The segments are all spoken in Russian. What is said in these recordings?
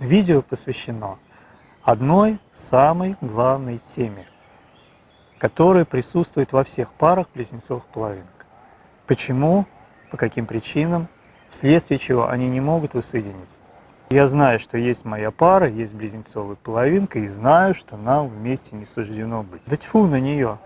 видео посвящено одной самой главной теме, которая присутствует во всех парах близнецовых половинок. Почему, по каким причинам, вследствие чего они не могут воссоединиться. Я знаю, что есть моя пара, есть близнецовая половинка, и знаю, что нам вместе не суждено быть. Да тьфу на нее!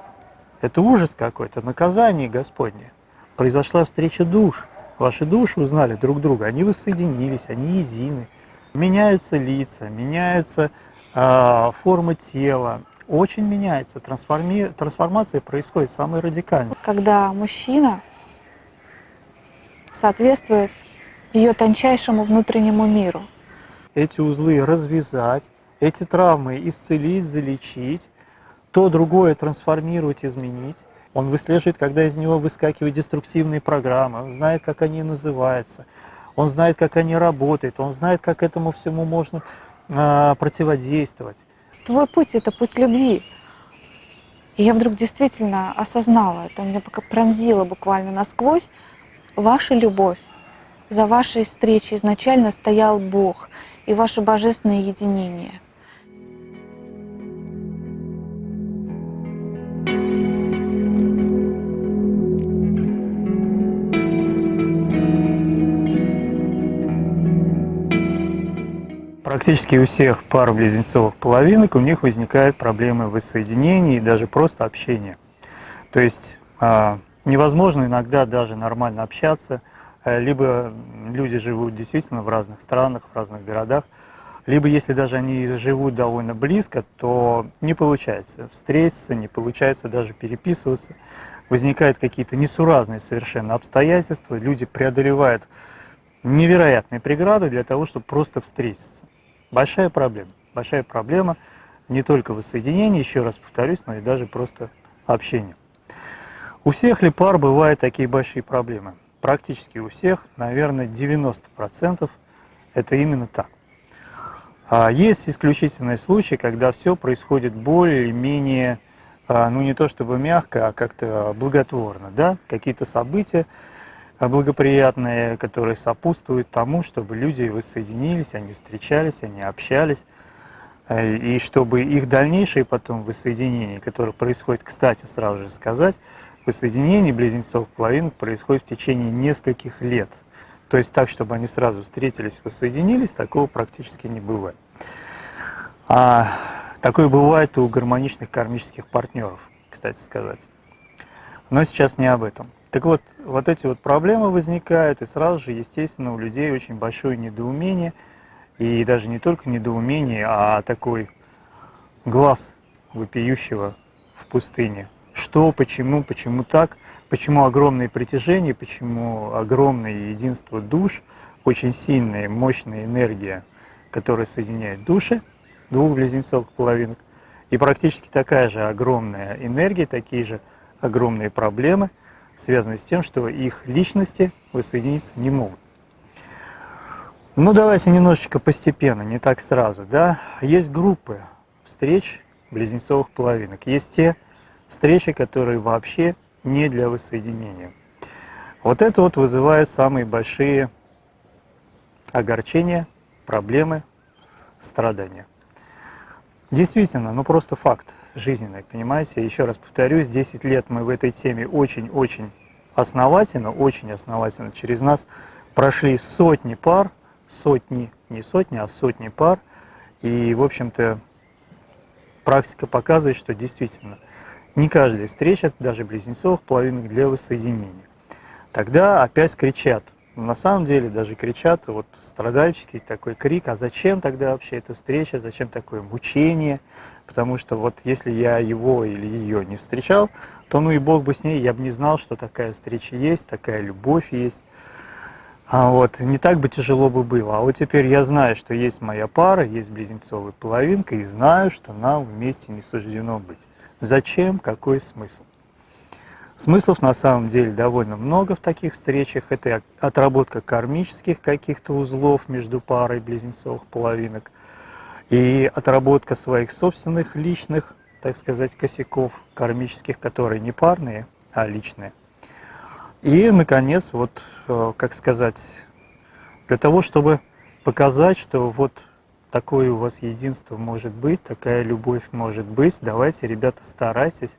Это ужас какой-то, наказание Господне. Произошла встреча душ. Ваши души узнали друг друга, они воссоединились, они едины. Меняются лица, меняется э, форма тела, очень меняется. Трансформи... Трансформация происходит самая радикальная. Когда мужчина соответствует ее тончайшему внутреннему миру. Эти узлы развязать, эти травмы исцелить, залечить, то другое трансформировать, изменить. Он выслеживает, когда из него выскакивают деструктивные программы, он знает, как они называются, он знает, как они работают, он знает, как этому всему можно э, противодействовать. Твой путь — это путь любви. И я вдруг действительно осознала, это меня пока пронзило буквально насквозь, ваша любовь. За вашей встречей изначально стоял Бог и ваше божественное единение. Практически у всех пар близнецовых половинок у них возникают проблемы воссоединения и даже просто общения. То есть а, невозможно иногда даже нормально общаться, э, либо люди живут действительно в разных странах, в разных городах, либо если даже они живут довольно близко, то не получается встретиться, не получается даже переписываться, возникают какие-то несуразные совершенно обстоятельства, люди преодолевают невероятные преграды для того, чтобы просто встретиться. Большая проблема. Большая проблема не только воссоединения, еще раз повторюсь, но и даже просто общения. У всех ли пар бывают такие большие проблемы? Практически у всех, наверное, 90% это именно так. А есть исключительные случаи, когда все происходит более или менее, а, ну не то чтобы мягко, а как-то благотворно, да, какие-то события, благоприятные, которые сопутствуют тому, чтобы люди воссоединились, они встречались, они общались, э, и чтобы их дальнейшее потом воссоединение, которое происходит, кстати, сразу же сказать, воссоединение близнецов половинок происходит в течение нескольких лет. То есть так, чтобы они сразу встретились, воссоединились, такого практически не бывает. А такое бывает у гармоничных кармических партнеров, кстати сказать. Но сейчас не об этом. Так вот, вот эти вот проблемы возникают, и сразу же, естественно, у людей очень большое недоумение, и даже не только недоумение, а такой глаз вопиющего в пустыне. Что, почему, почему так, почему огромное притяжение, почему огромное единство душ, очень сильная, мощная энергия, которая соединяет души двух близнецов половинок, и практически такая же огромная энергия, такие же огромные проблемы – связанные с тем, что их личности воссоединиться не могут. Ну, давайте немножечко постепенно, не так сразу. Да? Есть группы встреч близнецовых половинок. Есть те встречи, которые вообще не для воссоединения. Вот это вот вызывает самые большие огорчения, проблемы, страдания. Действительно, ну просто факт жизненной, понимаете? Еще раз повторюсь, 10 лет мы в этой теме очень-очень основательно, очень основательно через нас прошли сотни пар, сотни, не сотни, а сотни пар, и, в общем-то, практика показывает, что действительно не каждая встреча, даже близнецов, половинок для воссоединения. Тогда опять кричат, на самом деле даже кричат, вот страдальческий такой крик, а зачем тогда вообще эта встреча, зачем такое мучение, потому что вот если я его или ее не встречал, то ну и Бог бы с ней, я бы не знал, что такая встреча есть, такая любовь есть. А вот, не так бы тяжело бы было. А вот теперь я знаю, что есть моя пара, есть близнецовая половинка, и знаю, что нам вместе не суждено быть. Зачем? Какой смысл? Смыслов на самом деле довольно много в таких встречах. Это отработка кармических каких-то узлов между парой близнецовых половинок – и отработка своих собственных личных, так сказать, косяков кармических, которые не парные, а личные. И, наконец, вот, э, как сказать, для того, чтобы показать, что вот такое у вас единство может быть, такая любовь может быть. Давайте, ребята, старайтесь,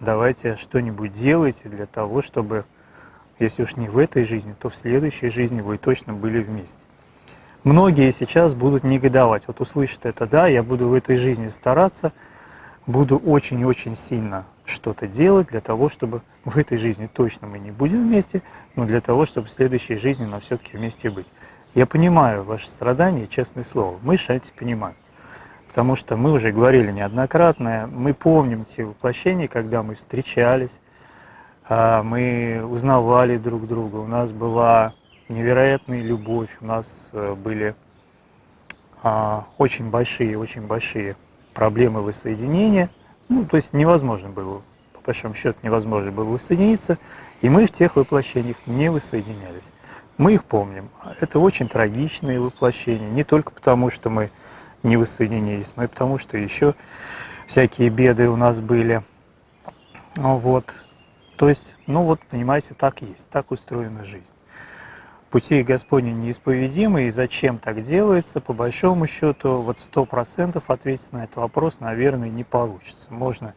давайте что-нибудь делайте для того, чтобы, если уж не в этой жизни, то в следующей жизни вы точно были вместе. Многие сейчас будут негодовать. Вот услышат это, да, я буду в этой жизни стараться, буду очень-очень сильно что-то делать для того, чтобы в этой жизни точно мы не будем вместе, но для того, чтобы в следующей жизни нам все-таки вместе быть. Я понимаю ваши страдания, честное слово, мы эти понимаем. Потому что мы уже говорили неоднократно, мы помним те воплощения, когда мы встречались, а, мы узнавали друг друга, у нас была невероятная любовь, у нас э, были а, очень большие, очень большие проблемы воссоединения. Ну, то есть невозможно было, по большому счету, невозможно было воссоединиться, и мы в тех воплощениях не воссоединялись. Мы их помним. Это очень трагичные воплощения, не только потому, что мы не воссоединились, но и потому, что еще всякие беды у нас были. Ну вот. То есть, ну вот, понимаете, так есть, так устроена жизнь. Пути Господни неисповедимы, и зачем так делается, по большому счету, вот сто процентов ответить на этот вопрос, наверное, не получится. Можно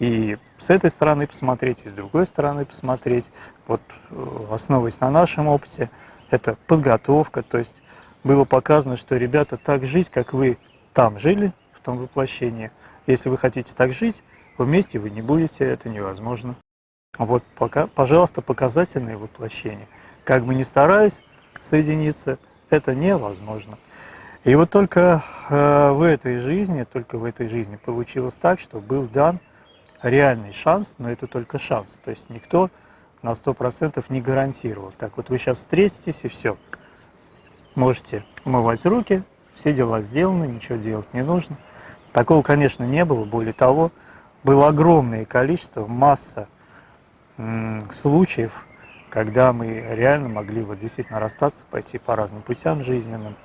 и с этой стороны посмотреть, и с другой стороны посмотреть. Вот э, основываясь на нашем опыте, это подготовка, то есть было показано, что ребята так жить, как вы там жили, в том воплощении. Если вы хотите так жить, вместе вы не будете, это невозможно. Вот, пока, пожалуйста, показательные воплощения. Как бы ни стараясь соединиться, это невозможно. И вот только э, в этой жизни, только в этой жизни получилось так, что был дан реальный шанс, но это только шанс. То есть никто на 100% не гарантировал. Так вот вы сейчас встретитесь и все. Можете умывать руки, все дела сделаны, ничего делать не нужно. Такого, конечно, не было. Более того, было огромное количество, масса случаев, когда мы реально могли вот действительно расстаться, пойти по разным путям жизненным.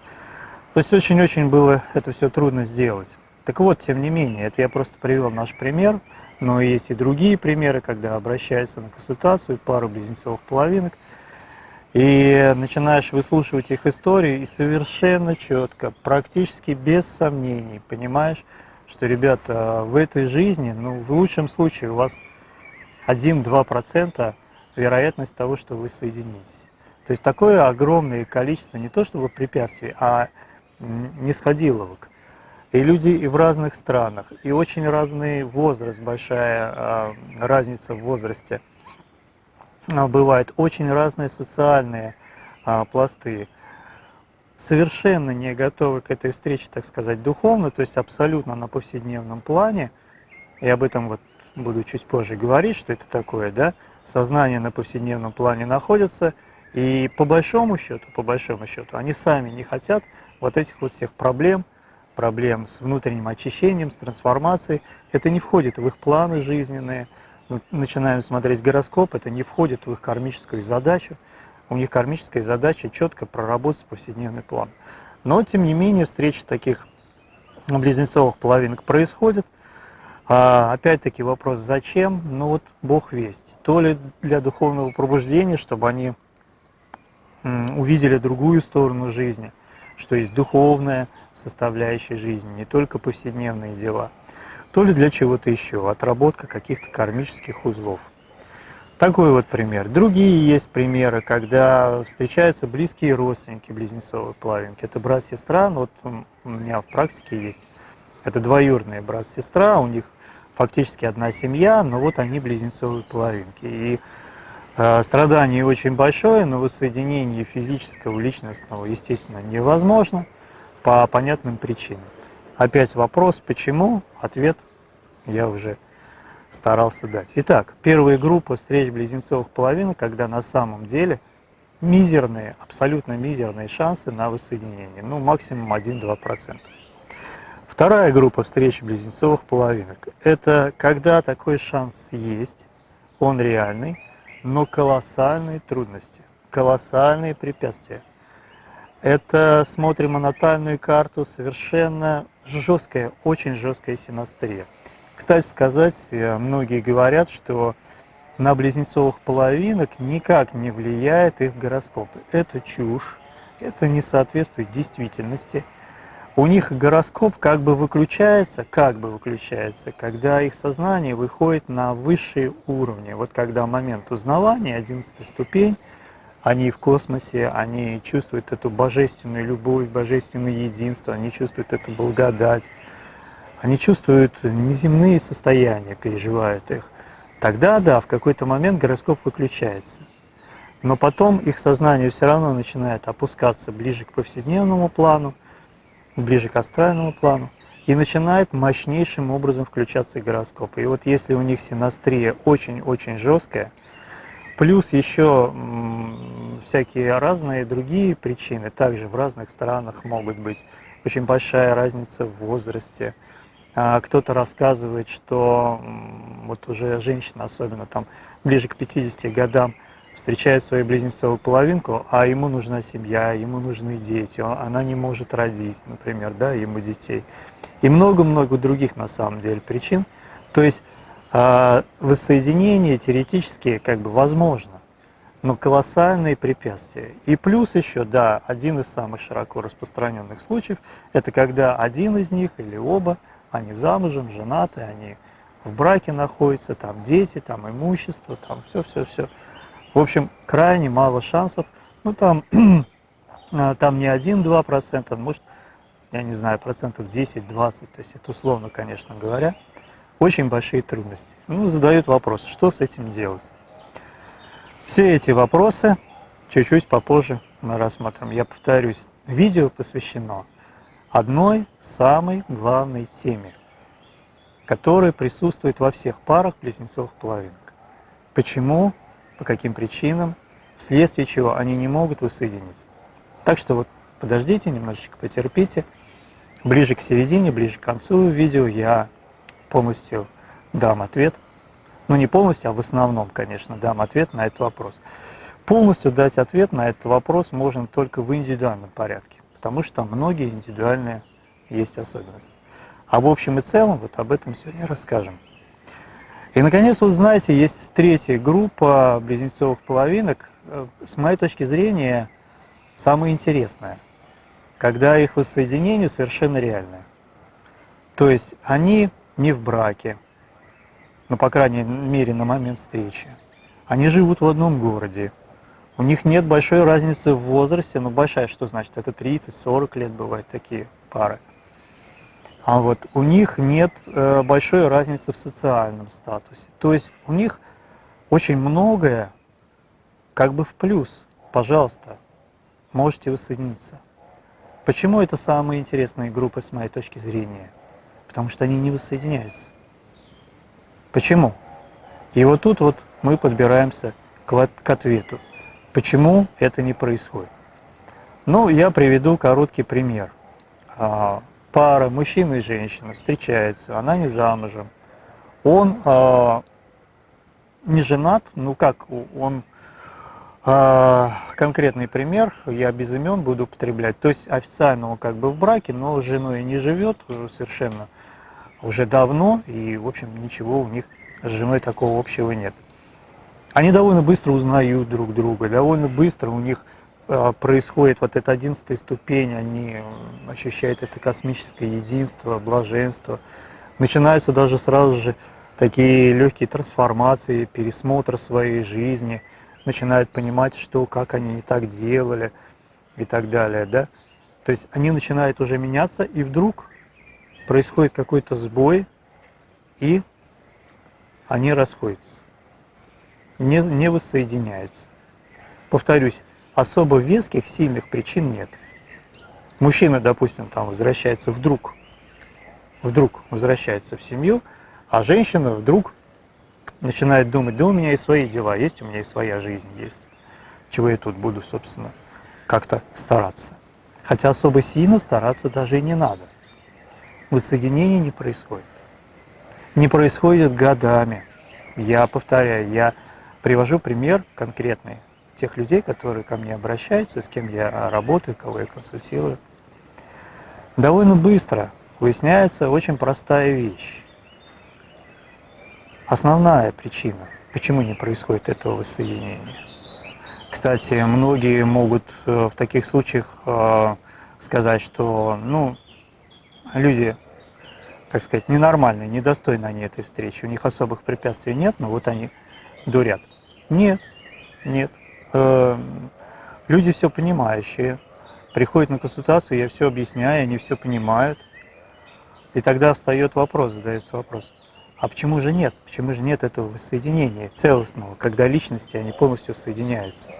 То есть очень-очень было это все трудно сделать. Так вот, тем не менее, это я просто привел наш пример, но есть и другие примеры, когда обращаются на консультацию пару близнецовых половинок, и начинаешь выслушивать их истории, и совершенно четко, практически без сомнений, понимаешь, что, ребята, в этой жизни, ну, в лучшем случае у вас 1-2% вероятность того, что вы соединитесь. То есть такое огромное количество не то чтобы препятствий, а нисходиловок. И люди и в разных странах, и очень разный возраст, большая э, разница в возрасте э, бывает, очень разные социальные э, пласты. Совершенно не готовы к этой встрече, так сказать, духовно, то есть абсолютно на повседневном плане, и об этом вот буду чуть позже говорить, что это такое, да, сознание на повседневном плане находится, и по большому счету, по большому счету, они сами не хотят вот этих вот всех проблем, проблем с внутренним очищением, с трансформацией. Это не входит в их планы жизненные. Начинаем смотреть гороскоп, это не входит в их кармическую задачу. У них кармическая задача четко проработать повседневный план. Но, тем не менее, встречи таких близнецовых половинок происходят. А, Опять-таки вопрос, зачем? Ну вот Бог весть. То ли для духовного пробуждения, чтобы они увидели другую сторону жизни, что есть духовное, составляющей жизни, не только повседневные дела, то ли для чего-то еще, отработка каких-то кармических узлов. Такой вот пример. Другие есть примеры, когда встречаются близкие родственники близнецовой плавинки. Это брат-сестра, ну вот у меня в практике есть. Это двоюродные брат-сестра, у них фактически одна семья, но вот они близнецовые половинки. И э, страдание очень большое, но воссоединение физического, личностного, естественно, невозможно по понятным причинам. Опять вопрос, почему? Ответ я уже старался дать. Итак, первая группа встреч близнецовых половин, когда на самом деле мизерные, абсолютно мизерные шансы на воссоединение, ну максимум 1-2%. Вторая группа встреч близнецовых половинок – это когда такой шанс есть, он реальный, но колоссальные трудности, колоссальные препятствия – это смотрим на натальную карту, совершенно жесткая, очень жесткая синастрия. Кстати сказать, э, многие говорят, что на близнецовых половинок никак не влияет их гороскоп. Это чушь, это не соответствует действительности. У них гороскоп как бы выключается, как бы выключается, когда их сознание выходит на высшие уровни. Вот когда момент узнавания, 11 ступень, они в космосе, они чувствуют эту божественную любовь, божественное единство, они чувствуют эту благодать, они чувствуют неземные состояния, переживают их. Тогда, да, в какой-то момент гороскоп выключается. Но потом их сознание все равно начинает опускаться ближе к повседневному плану, ближе к астральному плану, и начинает мощнейшим образом включаться гороскоп. И вот если у них синастрия очень-очень жесткая, плюс еще всякие разные другие причины, также в разных странах могут быть очень большая разница в возрасте. А кто-то рассказывает, что вот уже женщина, особенно там ближе к 50 годам, встречает свою близнецовую половинку, а ему нужна семья, ему нужны дети, она не может родить, например, да, ему детей. И много-много других на самом деле причин. То есть э, воссоединение теоретически как бы возможно, но колоссальные препятствия. И плюс еще, да, один из самых широко распространенных случаев, это когда один из них или оба, они замужем, женаты, они в браке находятся, там дети, там имущество, там все-все-все. В общем, крайне мало шансов. Ну, там, а, там не 1-2%, может, я не знаю, процентов 10-20, то есть это условно, конечно говоря, очень большие трудности. Ну, задают вопрос, что с этим делать? Все эти вопросы чуть-чуть попозже мы рассмотрим. Я повторюсь, видео посвящено одной самой главной теме, которая присутствует во всех парах близнецовых половинок. Почему по каким причинам, вследствие чего они не могут воссоединиться. Так что вот подождите, немножечко потерпите. Ближе к середине, ближе к концу видео я полностью дам ответ. Ну не полностью, а в основном, конечно, дам ответ на этот вопрос. Полностью дать ответ на этот вопрос можно только в индивидуальном порядке, потому что многие индивидуальные есть особенности. А в общем и целом вот об этом сегодня расскажем. И, наконец, вот знаете, есть третья группа близнецовых половинок, э, с моей точки зрения, самая интересная, когда их воссоединение совершенно реальное. То есть они не в браке, ну, по крайней мере, на момент встречи. Они живут в одном городе. У них нет большой разницы в возрасте, но большая, что значит, это 30-40 лет бывают такие пары. А вот у них нет э, большой разницы в социальном статусе. То есть у них очень многое как бы в плюс. Пожалуйста, можете воссоединиться. Почему это самые интересные группы с моей точки зрения? Потому что они не воссоединяются. Почему? И вот тут вот мы подбираемся к, к ответу. Почему это не происходит? Ну, я приведу короткий пример. Пара, мужчина и женщина, встречаются, она не замужем, он э, не женат, ну как, он, э, конкретный пример, я без имен буду употреблять, то есть официально он как бы в браке, но с женой не живет совершенно уже давно, и, в общем, ничего у них с женой такого общего нет. Они довольно быстро узнают друг друга, довольно быстро у них происходит вот эта одиннадцатая ступень, они ощущают это космическое единство, блаженство. Начинаются даже сразу же такие легкие трансформации, пересмотр своей жизни, начинают понимать, что, как они не так делали и так далее. Да? То есть они начинают уже меняться, и вдруг происходит какой-то сбой, и они расходятся, не, не воссоединяются. Повторюсь, особо веских, сильных причин нет. Мужчина, допустим, там возвращается вдруг, вдруг возвращается в семью, а женщина вдруг начинает думать, да у меня и свои дела есть, у меня и своя жизнь есть. Чего я тут буду, собственно, как-то стараться. Хотя особо сильно стараться даже и не надо. Воссоединение не происходит. Не происходит годами. Я повторяю, я привожу пример конкретный тех людей, которые ко мне обращаются, с кем я работаю, кого я консультирую. Довольно быстро выясняется очень простая вещь. Основная причина, почему не происходит этого воссоединения. Кстати, многие могут э, в таких случаях э, сказать, что ну, люди, как сказать, ненормальные, недостойны они этой встречи, у них особых препятствий нет, но вот они дурят. Нет, нет. Э, люди все понимающие, приходят на консультацию, я все объясняю, они все понимают. И тогда встает вопрос, задается вопрос, а почему же нет? Почему же нет этого воссоединения целостного, когда личности, они полностью соединяются?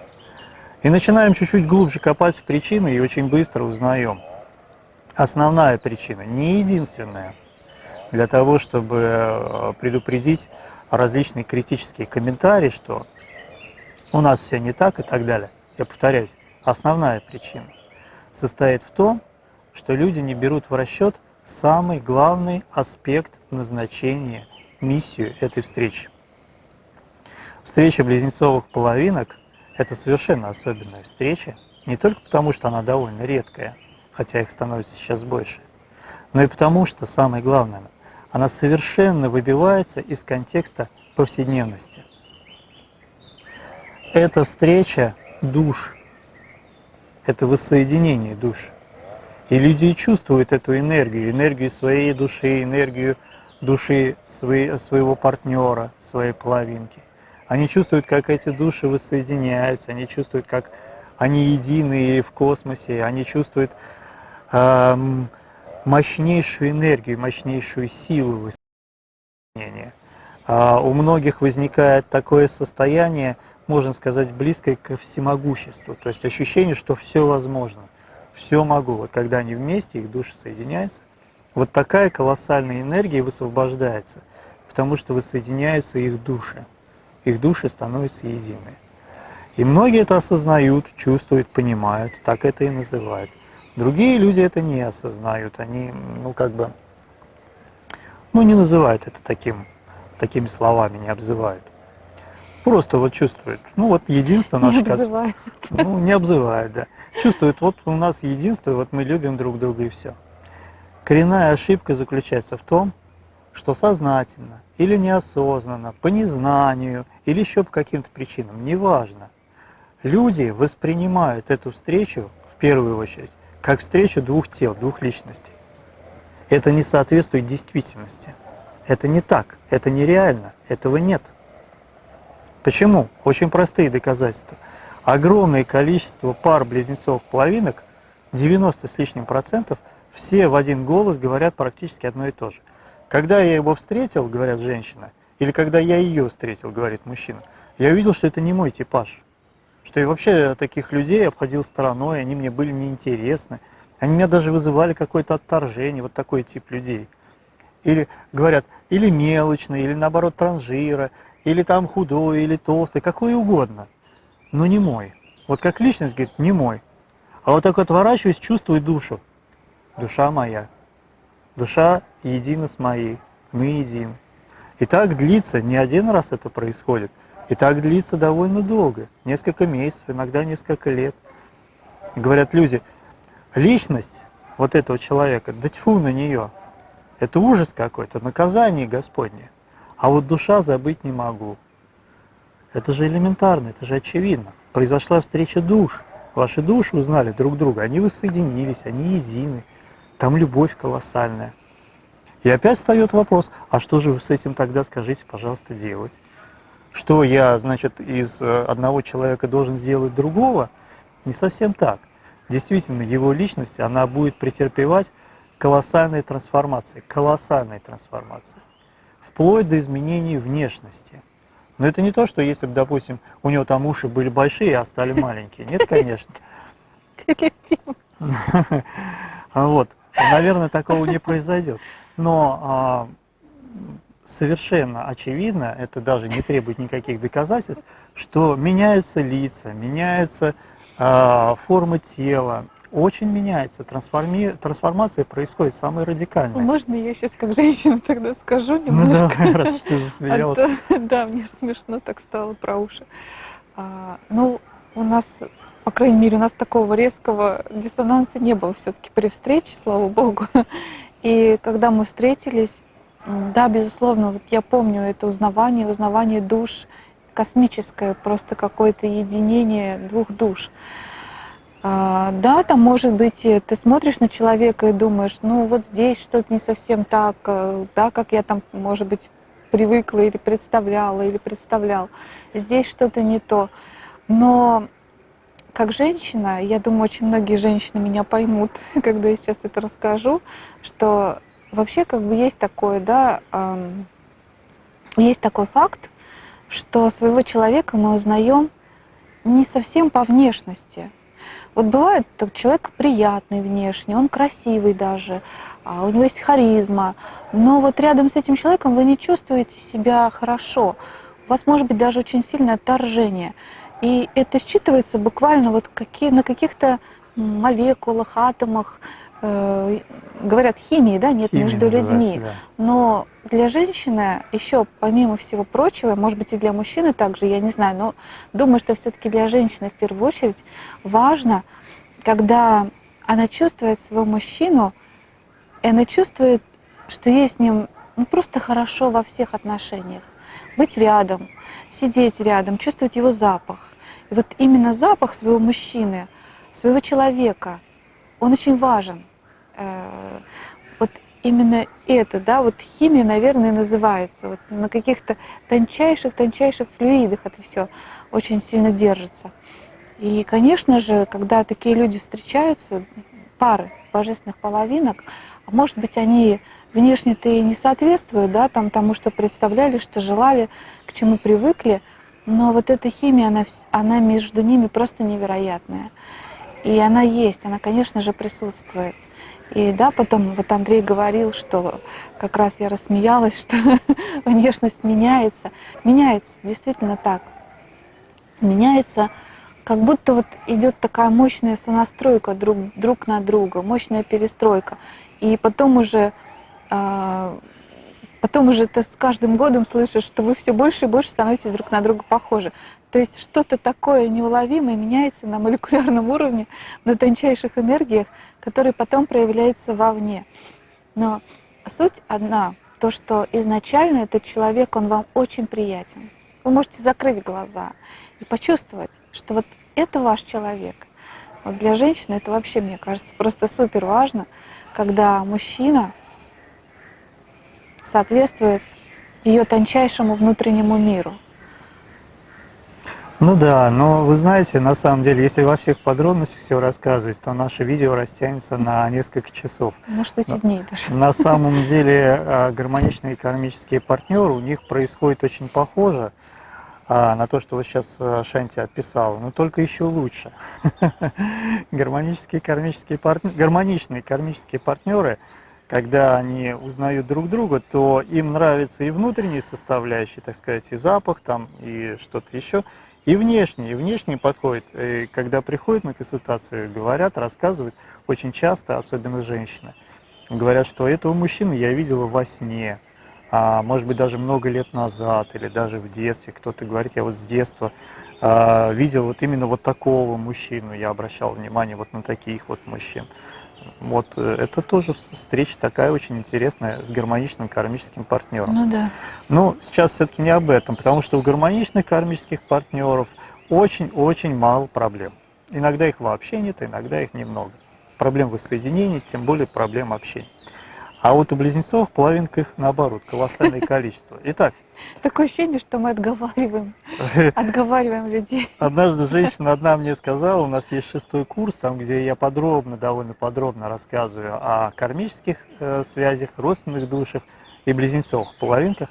И начинаем чуть-чуть глубже копать в причины и очень быстро узнаем. Основная причина, не единственная, для того, чтобы э, предупредить различные критические комментарии, что у нас все не так и так далее. Я повторяюсь, основная причина состоит в том, что люди не берут в расчет самый главный аспект назначения, миссию этой встречи. Встреча близнецовых половинок – это совершенно особенная встреча, не только потому, что она довольно редкая, хотя их становится сейчас больше, но и потому, что самое главное, она совершенно выбивается из контекста повседневности. Это встреча душ, это воссоединение душ. И люди чувствуют эту энергию, энергию своей души, энергию души своего партнера, своей половинки. Они чувствуют, как эти души воссоединяются, они чувствуют, как они едины в космосе, они чувствуют эм, мощнейшую энергию, мощнейшую силу воссоединения. А у многих возникает такое состояние, можно сказать, близкое к всемогуществу, то есть ощущение, что все возможно – все могу. Вот когда они вместе, их души соединяются, вот такая колоссальная энергия высвобождается, потому что воссоединяются их души. Их души становятся едины. И многие это осознают, чувствуют, понимают, так это и называют. Другие люди это не осознают, они, ну, как бы, ну, не называют это таким, такими словами, не обзывают. Просто вот чувствует. Ну вот единство наше... Не обзывает. Ну, не обзывает, да. Чувствует, вот у нас единство, вот мы любим друг друга и все. Коренная ошибка заключается в том, что сознательно или неосознанно, по незнанию или еще по каким-то причинам, неважно, люди воспринимают эту встречу, в первую очередь, как встречу двух тел, двух личностей. Это не соответствует действительности. Это не так, это нереально, этого нет. Почему? Очень простые доказательства. Огромное количество пар близнецов-половинок, 90 с лишним процентов, все в один голос говорят практически одно и то же. Когда я его встретил, говорят женщина, или когда я ее встретил, говорит мужчина, я увидел, что это не мой типаж. Что я вообще таких людей обходил стороной, они мне были неинтересны. Они меня даже вызывали какое-то отторжение, вот такой тип людей. Или говорят, или мелочные, или наоборот транжира, или там худой, или толстый, какой угодно, но не мой. Вот как личность, говорит, не мой. А вот так отворачиваюсь, чувствую душу. Душа моя. Душа едина с моей. Мы едины. И так длится, не один раз это происходит, и так длится довольно долго, несколько месяцев, иногда несколько лет. Говорят люди, личность вот этого человека, да тьфу на нее, это ужас какой-то, наказание Господне. А вот душа забыть не могу. Это же элементарно, это же очевидно. Произошла встреча душ. Ваши души узнали друг друга, они воссоединились, они едины. Там любовь колоссальная. И опять встает вопрос, а что же вы с этим тогда, скажите, пожалуйста, делать? Что я, значит, из э, одного человека должен сделать другого? Не совсем так. Действительно, его личность, она будет претерпевать колоссальные трансформации, колоссальные трансформации вплоть до изменений внешности. Но это не то, что если бы, допустим, у него там уши были большие, а стали маленькие. Нет, конечно. Вот. Наверное, такого не произойдет. Но а, совершенно очевидно, это даже не требует никаких доказательств, что меняются лица, меняются а, формы тела, очень меняется, трансформи... трансформация происходит самая радикальная. Можно я сейчас как женщина тогда скажу немножко? Ну давай, раз ты засмеялась. А да, мне смешно так стало про уши. А, ну, у нас, по крайней мере, у нас такого резкого диссонанса не было все-таки при встрече, слава богу. И когда мы встретились, да, безусловно, вот я помню это узнавание, узнавание душ, космическое, просто какое-то единение двух душ. А, да, там может быть, э, ты смотришь на человека и думаешь, ну вот здесь что-то не совсем так, э, да, как я там, может быть, привыкла или представляла, или представлял. Здесь что-то не то. Но как женщина, я думаю, очень многие женщины меня поймут, когда я сейчас это расскажу, что вообще как бы есть такое, да, есть такой факт, что своего человека мы узнаем не совсем по внешности. Вот бывает, так человек приятный внешне, он красивый даже, а у него есть харизма, но вот рядом с этим человеком вы не чувствуете себя хорошо. У вас может быть даже очень сильное отторжение. И это считывается буквально вот какие, на каких-то молекулах, атомах, э, говорят, химии, да, нет Химия между людьми. да. Но для женщины еще, помимо всего прочего, может быть и для мужчины также, я не знаю, но думаю, что все-таки для женщины в первую очередь важно, когда она чувствует своего мужчину, и она чувствует, что ей с ним ну, просто хорошо во всех отношениях. Быть рядом, сидеть рядом, чувствовать его запах. И вот именно запах своего мужчины, своего человека, он очень важен. Э, вот именно это, да, вот химия, наверное, называется. Вот на каких-то тончайших-тончайших флюидах это все очень сильно держится. И, конечно же, когда такие люди встречаются, пары божественных половинок, а может быть, они внешне-то и не соответствуют да, там, тому, что представляли, что желали, к чему привыкли, но вот эта химия, она, она между ними просто невероятная. И она есть, она, конечно же, присутствует. И да, потом вот Андрей говорил, что как раз я рассмеялась, что внешность меняется. Меняется, действительно так. Меняется, как будто вот идет такая мощная сонастройка друг, друг на друга, мощная перестройка. И потом уже а, потом уже ты с каждым годом слышишь, что вы все больше и больше становитесь друг на друга похожи. То есть что-то такое неуловимое меняется на молекулярном уровне, на тончайших энергиях, которые потом проявляются вовне. Но суть одна, то, что изначально этот человек, он вам очень приятен. Вы можете закрыть глаза и почувствовать, что вот это ваш человек. Вот для женщины это вообще, мне кажется, просто супер важно, когда мужчина соответствует ее тончайшему внутреннему миру. Ну да, но вы знаете, на самом деле, если во всех подробностях все рассказывать, то наше видео растянется на несколько часов. На что эти дни даже. На самом деле а, гармоничные кармические партнеры, у них происходит очень похоже а, на то, что вот сейчас а, Шанти описал, но только еще лучше. Гармонические кармические партнеры, гармоничные кармические партнеры – когда они узнают друг друга, то им нравится и внутренние составляющие, так сказать, и запах там, и что-то еще, и внешний. И внешний подходит. И когда приходят на консультацию, говорят, рассказывают, очень часто, особенно женщины, говорят, что этого мужчину я видела во сне, а, может быть, даже много лет назад, или даже в детстве. Кто-то говорит, я вот с детства а, видел вот именно вот такого мужчину, я обращал внимание вот на таких вот мужчин. Вот э, это тоже встреча такая очень интересная с гармоничным кармическим партнером. Ну да. Но сейчас все-таки не об этом, потому что у гармоничных кармических партнеров очень-очень мало проблем. Иногда их вообще нет, иногда их немного. Проблем воссоединения, тем более проблем общения. А вот у близнецов половинка их наоборот, колоссальное количество. Итак. Такое ощущение, что мы отговариваем, отговариваем людей. Однажды женщина одна мне сказала, у нас есть шестой курс, там, где я подробно, довольно подробно рассказываю о кармических э, связях, родственных душах и близнецовых половинках.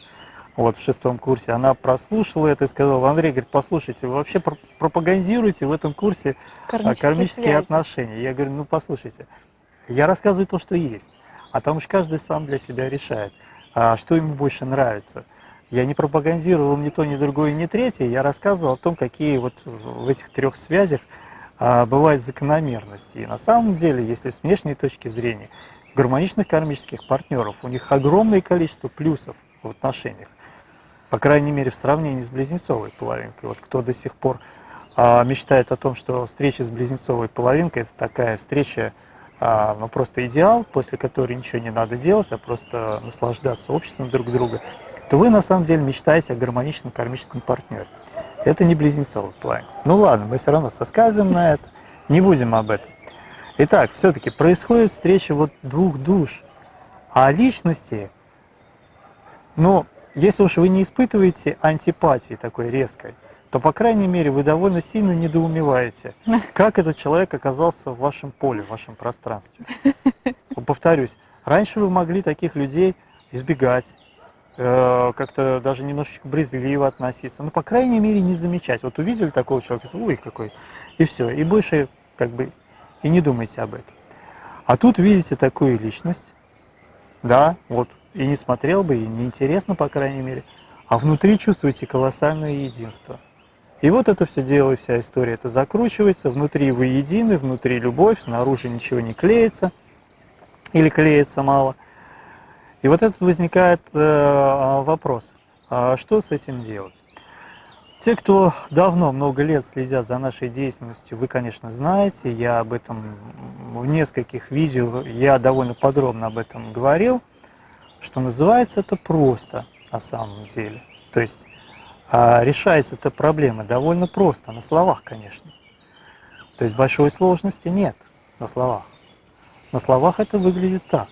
Вот в шестом курсе она прослушала это и сказала, Андрей, говорит, послушайте, вы вообще пропагандируете в этом курсе кармические, кармические связи. отношения. Я говорю, ну послушайте, я рассказываю то, что есть. А там уж каждый сам для себя решает, а что ему больше нравится. Я не пропагандировал ни то, ни другое, ни третье, я рассказывал о том, какие вот в этих трех связях а, бывают закономерности. И на самом деле, если с внешней точки зрения, гармоничных кармических партнеров, у них огромное количество плюсов в отношениях. По крайней мере, в сравнении с близнецовой половинкой. Вот кто до сих пор а, мечтает о том, что встреча с близнецовой половинкой – это такая встреча а, ну, просто идеал, после которой ничего не надо делать, а просто наслаждаться обществом друг друга, то вы на самом деле мечтаете о гармоничном кармическом партнере. Это не близнецовый план. Ну ладно, мы все равно сосказываем на это. Не будем об этом. Итак, все-таки происходит встреча вот двух душ, а личности, ну, если уж вы не испытываете антипатии такой резкой, то, по крайней мере, вы довольно сильно недоумеваете, как этот человек оказался в вашем поле, в вашем пространстве. Повторюсь, раньше вы могли таких людей избегать, э, как-то даже немножечко брезгливо относиться, ну, по крайней мере, не замечать. Вот увидели такого человека, ой, какой, и все, и больше как бы и не думайте об этом. А тут видите такую личность, да, вот, и не смотрел бы, и не интересно, по крайней мере, а внутри чувствуете колоссальное единство. И вот это все дело, вся история это закручивается, внутри вы едины, внутри любовь, снаружи ничего не клеится или клеится мало. И вот этот возникает э, вопрос, а что с этим делать? Те, кто давно, много лет следят за нашей деятельностью, вы, конечно, знаете, я об этом в нескольких видео, я довольно подробно об этом говорил, что называется это просто на самом деле. То есть а решается эта проблема довольно просто, на словах, конечно. То есть большой сложности нет на словах. На словах это выглядит так.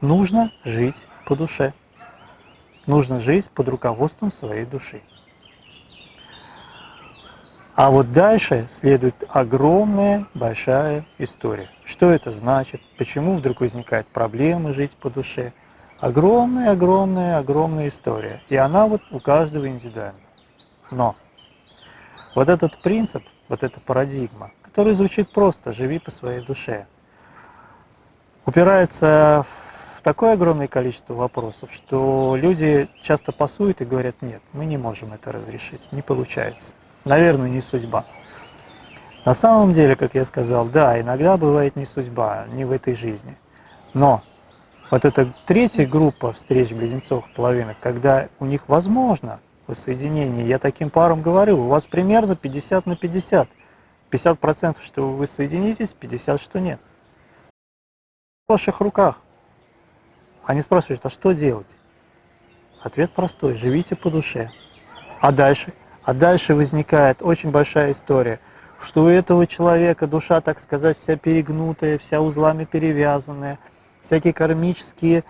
Нужно жить по душе. Нужно жить под руководством своей души. А вот дальше следует огромная, большая история. Что это значит? Почему вдруг возникает проблема жить по душе? Огромная, огромная, огромная история. И она вот у каждого индивидуальна. Но вот этот принцип, вот эта парадигма, который звучит просто «живи по своей душе», упирается в такое огромное количество вопросов, что люди часто пасуют и говорят «нет, мы не можем это разрешить, не получается». Наверное, не судьба. На самом деле, как я сказал, да, иногда бывает не судьба, не в этой жизни. Но вот эта третья группа встреч близнецов половинок, когда у них возможно воссоединение, я таким парам говорю, у вас примерно 50 на 50. 50% что вы соединитесь, 50% что нет. В ваших руках. Они спрашивают, а что делать? Ответ простой, живите по душе. А дальше? А дальше возникает очень большая история, что у этого человека душа, так сказать, вся перегнутая, вся узлами перевязанная – всякие кармические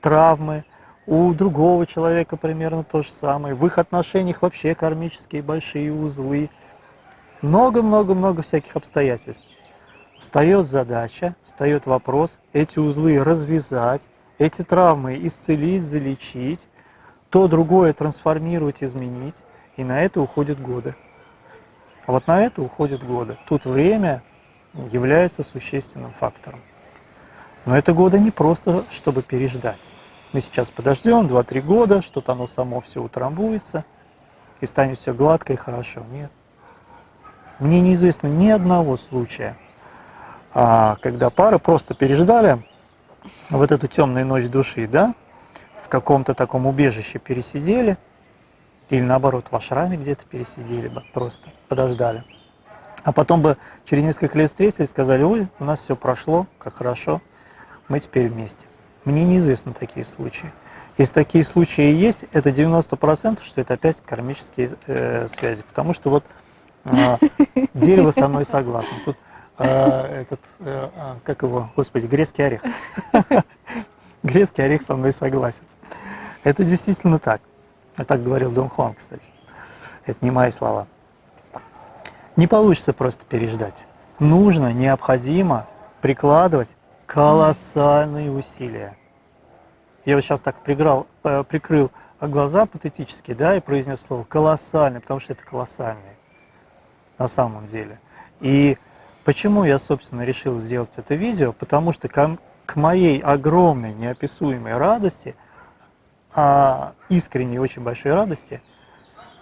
травмы, у другого человека примерно то же самое, в их отношениях вообще кармические большие узлы, много-много-много всяких обстоятельств. Встает задача, встает вопрос эти узлы развязать, эти травмы исцелить, залечить, то другое трансформировать, изменить, и на это уходят годы. А вот на это уходят годы. Тут время является существенным фактором. Но это года не просто, чтобы переждать. Мы сейчас подождем 2-3 года, что-то оно само все утрамбуется, и станет все гладко и хорошо. Нет. Мне неизвестно ни одного случая, а, когда пары просто переждали вот эту темную ночь души, да, в каком-то таком убежище пересидели, или наоборот в ашраме где-то пересидели бы, просто подождали. А потом бы через несколько лет встретились и сказали, ой, у нас все прошло, как хорошо, мы теперь вместе. Мне неизвестны такие случаи. Если такие случаи есть, это 90%, что это опять кармические э, связи. Потому что вот э, дерево со мной согласно. Тут э, этот, э, а, как его, господи, грецкий орех. Грецкий орех со мной согласен. Это действительно так. Я так говорил Дон Хуан, кстати. Это не мои слова. Не получится просто переждать. Нужно, необходимо прикладывать колоссальные усилия. Я вот сейчас так приграл, э, прикрыл глаза патетически, да, и произнес слово колоссальный, потому что это колоссальный на самом деле. И почему я, собственно, решил сделать это видео? Потому что к, моей огромной, неописуемой радости, а искренней, очень большой радости,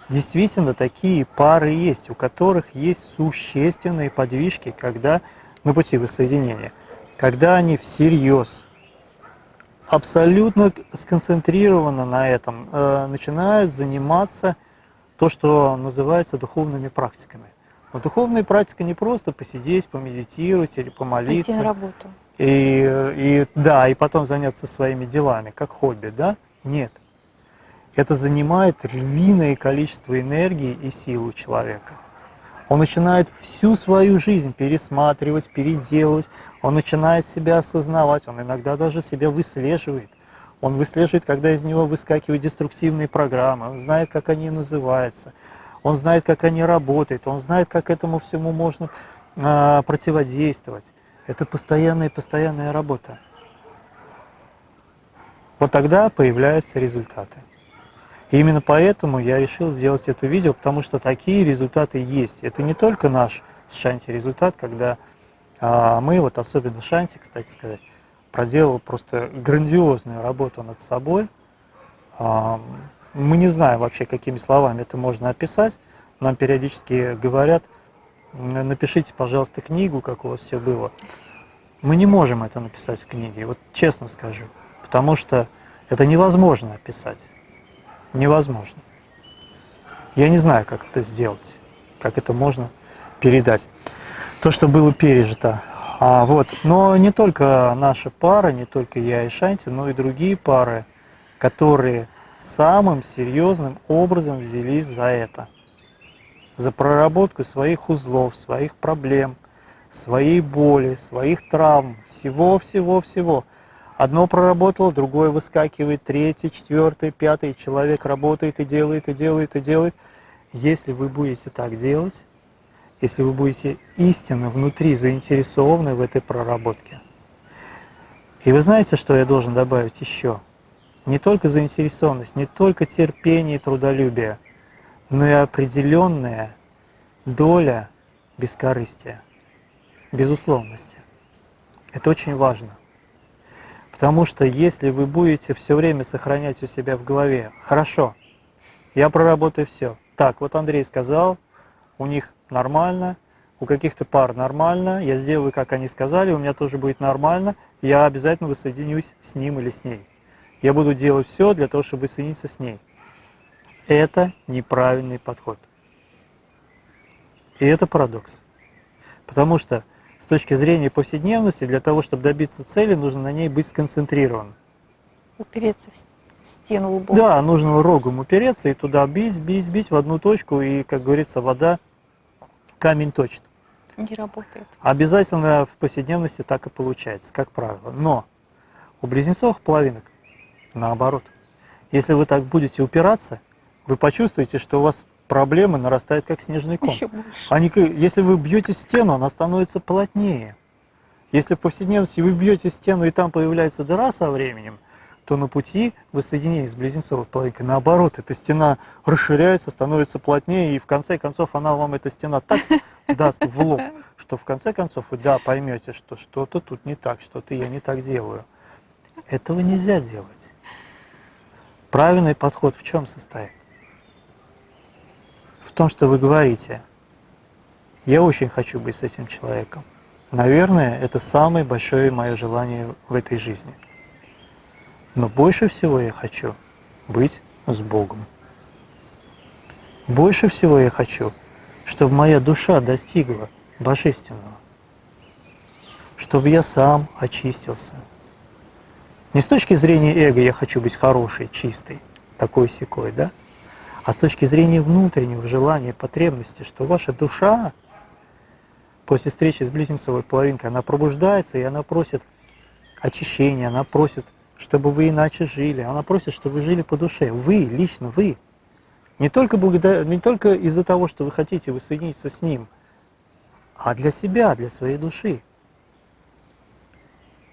действительно такие пары есть, у которых есть существенные подвижки, когда на пути воссоединения – когда они всерьез, абсолютно сконцентрированно на этом, э, начинают заниматься то, что называется духовными практиками. Но духовная практика не просто посидеть, помедитировать или помолиться. Пойти на работу. И, и, да, и потом заняться своими делами, как хобби, да? Нет. Это занимает львиное количество энергии и сил у человека. Он начинает всю свою жизнь пересматривать, переделывать, он начинает себя осознавать, он иногда даже себя выслеживает. Он выслеживает, когда из него выскакивают деструктивные программы, он знает, как они называются, он знает, как они работают, он знает, как этому всему можно а, противодействовать. Это постоянная и постоянная работа. Вот тогда появляются результаты. И именно поэтому я решил сделать это видео, потому что такие результаты есть. Это не только наш с Шанти результат, когда а, мы, вот особенно Шанти, кстати сказать, проделал просто грандиозную работу над собой. А, мы не знаем вообще, какими словами это можно описать. Нам периодически говорят, напишите, пожалуйста, книгу, как у вас все было. Мы не можем это написать в книге, вот честно скажу, потому что это невозможно описать невозможно. Я не знаю, как это сделать, как это можно передать. То, что было пережито. А, вот. Но не только наша пара, не только я и Шанти, но и другие пары, которые самым серьезным образом взялись за это. За проработку своих узлов, своих проблем, своей боли, своих травм, всего-всего-всего. Одно проработало, другое выскакивает, третий, четвертый, пятый человек работает и делает, и делает, и делает. Если вы будете так делать, если вы будете истинно внутри заинтересованы в этой проработке. И вы знаете, что я должен добавить еще? Не только заинтересованность, не только терпение и трудолюбие, но и определенная доля бескорыстия, безусловности. Это очень важно. Потому что если вы будете все время сохранять у себя в голове, хорошо, я проработаю все. Так, вот Андрей сказал, у них нормально, у каких-то пар нормально, я сделаю, как они сказали, у меня тоже будет нормально, я обязательно воссоединюсь с ним или с ней. Я буду делать все для того, чтобы воссоединиться с ней. Это неправильный подход. И это парадокс. Потому что с точки зрения повседневности, для того, чтобы добиться цели, нужно на ней быть сконцентрированным. Упереться в стену лбом. Да, нужно рогом упереться и туда бить, бить, бить в одну точку, и, как говорится, вода камень точит. Не работает. Обязательно в повседневности так и получается, как правило. Но у близнецовых половинок наоборот. Если вы так будете упираться, вы почувствуете, что у вас проблемы нарастают как снежный ком. Они, если вы бьете стену, она становится плотнее. Если в повседневности вы бьете стену и там появляется дыра со временем, то на пути воссоединения с близнецовой половинкой, наоборот, эта стена расширяется, становится плотнее, и в конце концов она вам, эта стена, так даст в лоб, что в конце концов вы, да, поймете, что что-то тут не так, что-то я не так делаю. Этого нельзя делать. Правильный подход в чем состоит? в том, что вы говорите, я очень хочу быть с этим человеком. Наверное, это самое большое мое желание в этой жизни. Но больше всего я хочу быть с Богом. Больше всего я хочу, чтобы моя душа достигла Божественного. Чтобы я сам очистился. Не с точки зрения эго я хочу быть хороший, чистый, такой секой, да? а с точки зрения внутреннего желания, потребности, что ваша душа после встречи с близнецовой половинкой, она пробуждается, и она просит очищения, она просит, чтобы вы иначе жили, она просит, чтобы вы жили по душе. Вы, лично вы. Не только, благодаря, не только из-за того, что вы хотите воссоединиться с Ним, а для себя, для своей души.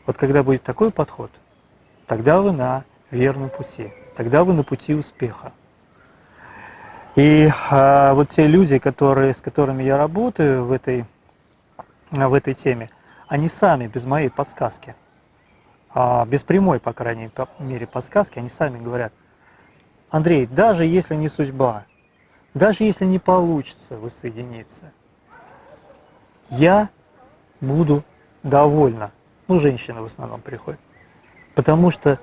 Вот когда будет такой подход, тогда вы на верном пути, тогда вы на пути успеха. И а, вот те люди, которые, с которыми я работаю в этой, в этой теме, они сами без моей подсказки, а, без прямой, по крайней мере, подсказки, они сами говорят, Андрей, даже если не судьба, даже если не получится воссоединиться, я буду довольна. Ну, женщины в основном приходят. Потому что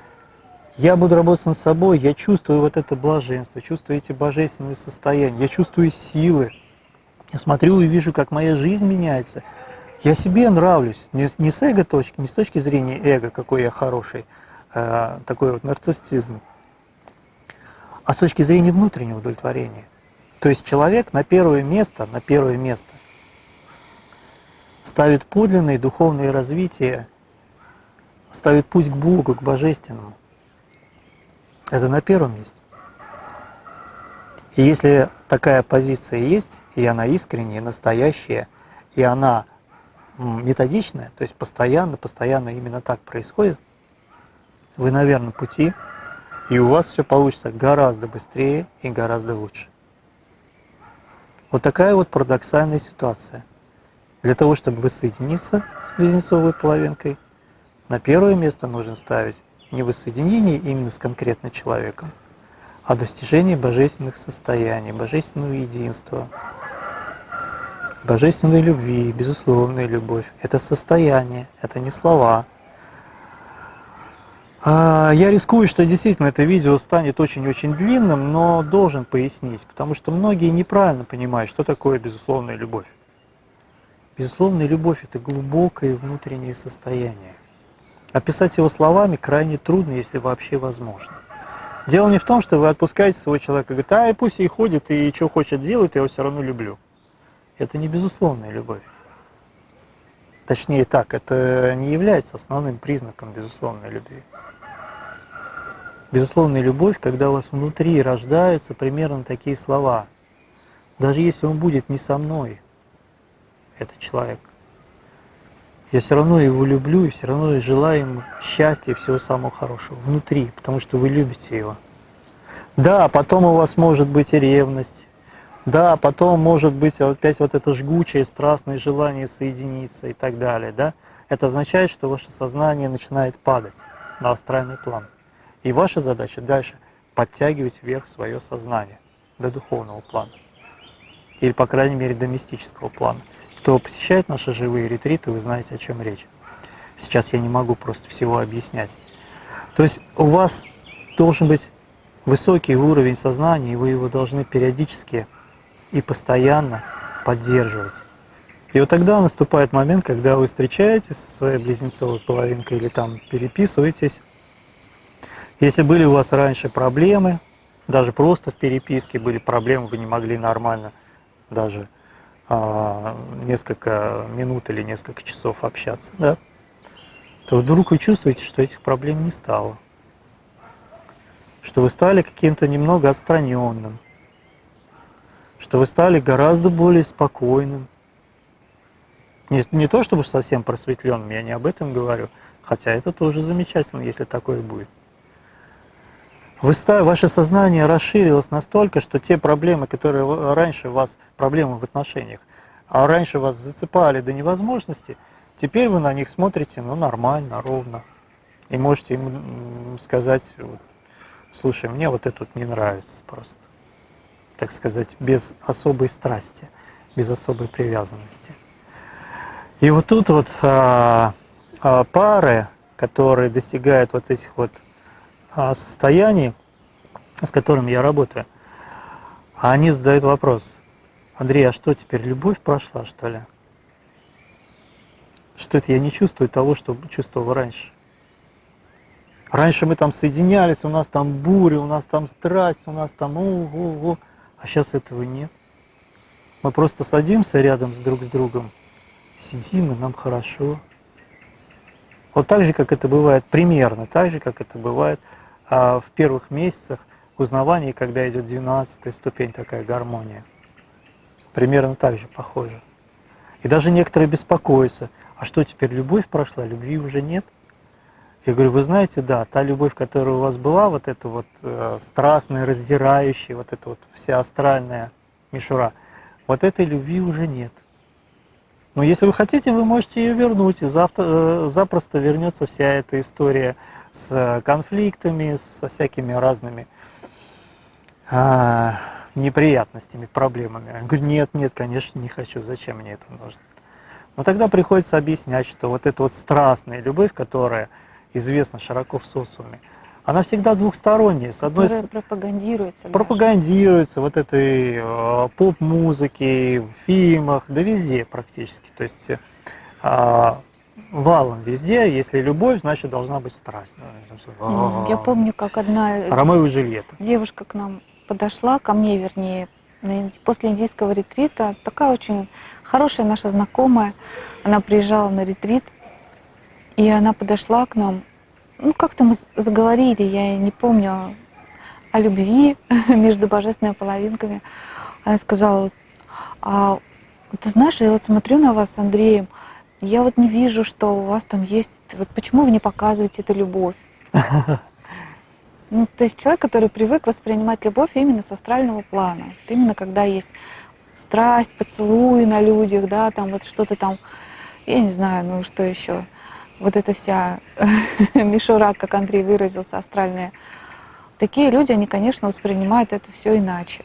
я буду работать над собой, я чувствую вот это блаженство, чувствую эти божественные состояния, я чувствую силы. Я смотрю и вижу, как моя жизнь меняется. Я себе нравлюсь, не, не с эго-точки, не с точки зрения эго, какой я хороший, э, такой вот нарциссизм, а с точки зрения внутреннего удовлетворения. То есть человек на первое место, на первое место ставит подлинное духовное развитие, ставит путь к Богу, к Божественному. Это на первом месте. И если такая позиция есть, и она искренняя, настоящая, и она методичная, то есть постоянно, постоянно именно так происходит, вы на верном пути, и у вас все получится гораздо быстрее и гораздо лучше. Вот такая вот парадоксальная ситуация. Для того, чтобы воссоединиться с близнецовой половинкой, на первое место нужно ставить не воссоединение именно с конкретным человеком, а достижение божественных состояний, божественного единства, божественной любви, безусловная любовь. Это состояние, это не слова. А, я рискую, что действительно это видео станет очень-очень длинным, но должен пояснить, потому что многие неправильно понимают, что такое безусловная любовь. Безусловная любовь – это глубокое внутреннее состояние. Описать его словами крайне трудно, если вообще возможно. Дело не в том, что вы отпускаете своего человека и говорите, а пусть и ходит, и что хочет делать, я его все равно люблю. Это не безусловная любовь. Точнее так, это не является основным признаком безусловной любви. Безусловная любовь, когда у вас внутри рождаются примерно такие слова. Даже если он будет не со мной, этот человек, я все равно его люблю и все равно желаю ему счастья и всего самого хорошего внутри, потому что вы любите его. Да, потом у вас может быть и ревность, да, потом может быть опять вот это жгучее, страстное желание соединиться и так далее, да. Это означает, что ваше сознание начинает падать на астральный план. И ваша задача дальше подтягивать вверх свое сознание до духовного плана. Или, по крайней мере, до мистического плана. Кто посещает наши живые ретриты, вы знаете, о чем речь. Сейчас я не могу просто всего объяснять. То есть у вас должен быть высокий уровень сознания, и вы его должны периодически и постоянно поддерживать. И вот тогда наступает момент, когда вы встречаетесь со своей близнецовой половинкой или там переписываетесь. Если были у вас раньше проблемы, даже просто в переписке были проблемы, вы не могли нормально даже а, несколько минут или несколько часов общаться, да, то вдруг вы чувствуете, что этих проблем не стало. Что вы стали каким-то немного отстраненным, что вы стали гораздо более спокойным. Не, не то чтобы совсем просветленным, я не об этом говорю, хотя это тоже замечательно, если такое будет. Вы, ваше сознание расширилось настолько, что те проблемы, которые раньше вас, проблемы в отношениях, а раньше вас зацепали до невозможности, теперь вы на них смотрите ну, нормально, ровно. И можете им сказать, слушай, мне вот это вот не нравится просто. Так сказать, без особой страсти, без особой привязанности. И вот тут вот а, а, пары, которые достигают вот этих вот состояний, с которыми я работаю, они задают вопрос, Андрей, а что теперь, любовь прошла, что ли? Что это я не чувствую того, что чувствовал раньше? Раньше мы там соединялись, у нас там буря, у нас там страсть, у нас там ого-го, а сейчас этого нет. Мы просто садимся рядом с друг с другом, сидим, и нам хорошо. Вот так же, как это бывает, примерно так же, как это бывает а в первых месяцах узнавания, когда идет 12 ступень, такая гармония. Примерно так же похоже. И даже некоторые беспокоятся, а что теперь, любовь прошла, любви уже нет? Я говорю, вы знаете, да, та любовь, которая у вас была, вот эта вот э, страстная, раздирающая, вот эта вот вся астральная мишура, вот этой любви уже нет. Но если вы хотите, вы можете ее вернуть, и завтра, э, запросто вернется вся эта история с конфликтами, со всякими разными а, неприятностями, проблемами. Я говорю, нет, нет, конечно, не хочу, зачем мне это нужно? Но тогда приходится объяснять, что вот эта вот страстная любовь, которая известна широко в социуме, она всегда двухсторонняя. С одной стороны, пропагандируется. Пропагандируется вот этой э, поп-музыке, в фильмах, да везде практически. То есть э, валом везде, если любовь, значит должна быть страсть. Я помню, как одна Ромео и Джульетта. девушка к нам подошла, ко мне вернее, после индийского ретрита, такая очень хорошая наша знакомая, она приезжала на ретрит, и она подошла к нам, ну как-то мы заговорили, я не помню, о любви между божественными половинками. Она сказала, а, ты знаешь, я вот смотрю на вас с Андреем, я вот не вижу, что у вас там есть, вот почему вы не показываете эту любовь? Ну, то есть человек, который привык воспринимать любовь именно с астрального плана, именно когда есть страсть, поцелуи на людях, да, там вот что-то там, я не знаю, ну что еще, вот эта вся мишура, как Андрей выразился, астральная, такие люди, они, конечно, воспринимают это все иначе.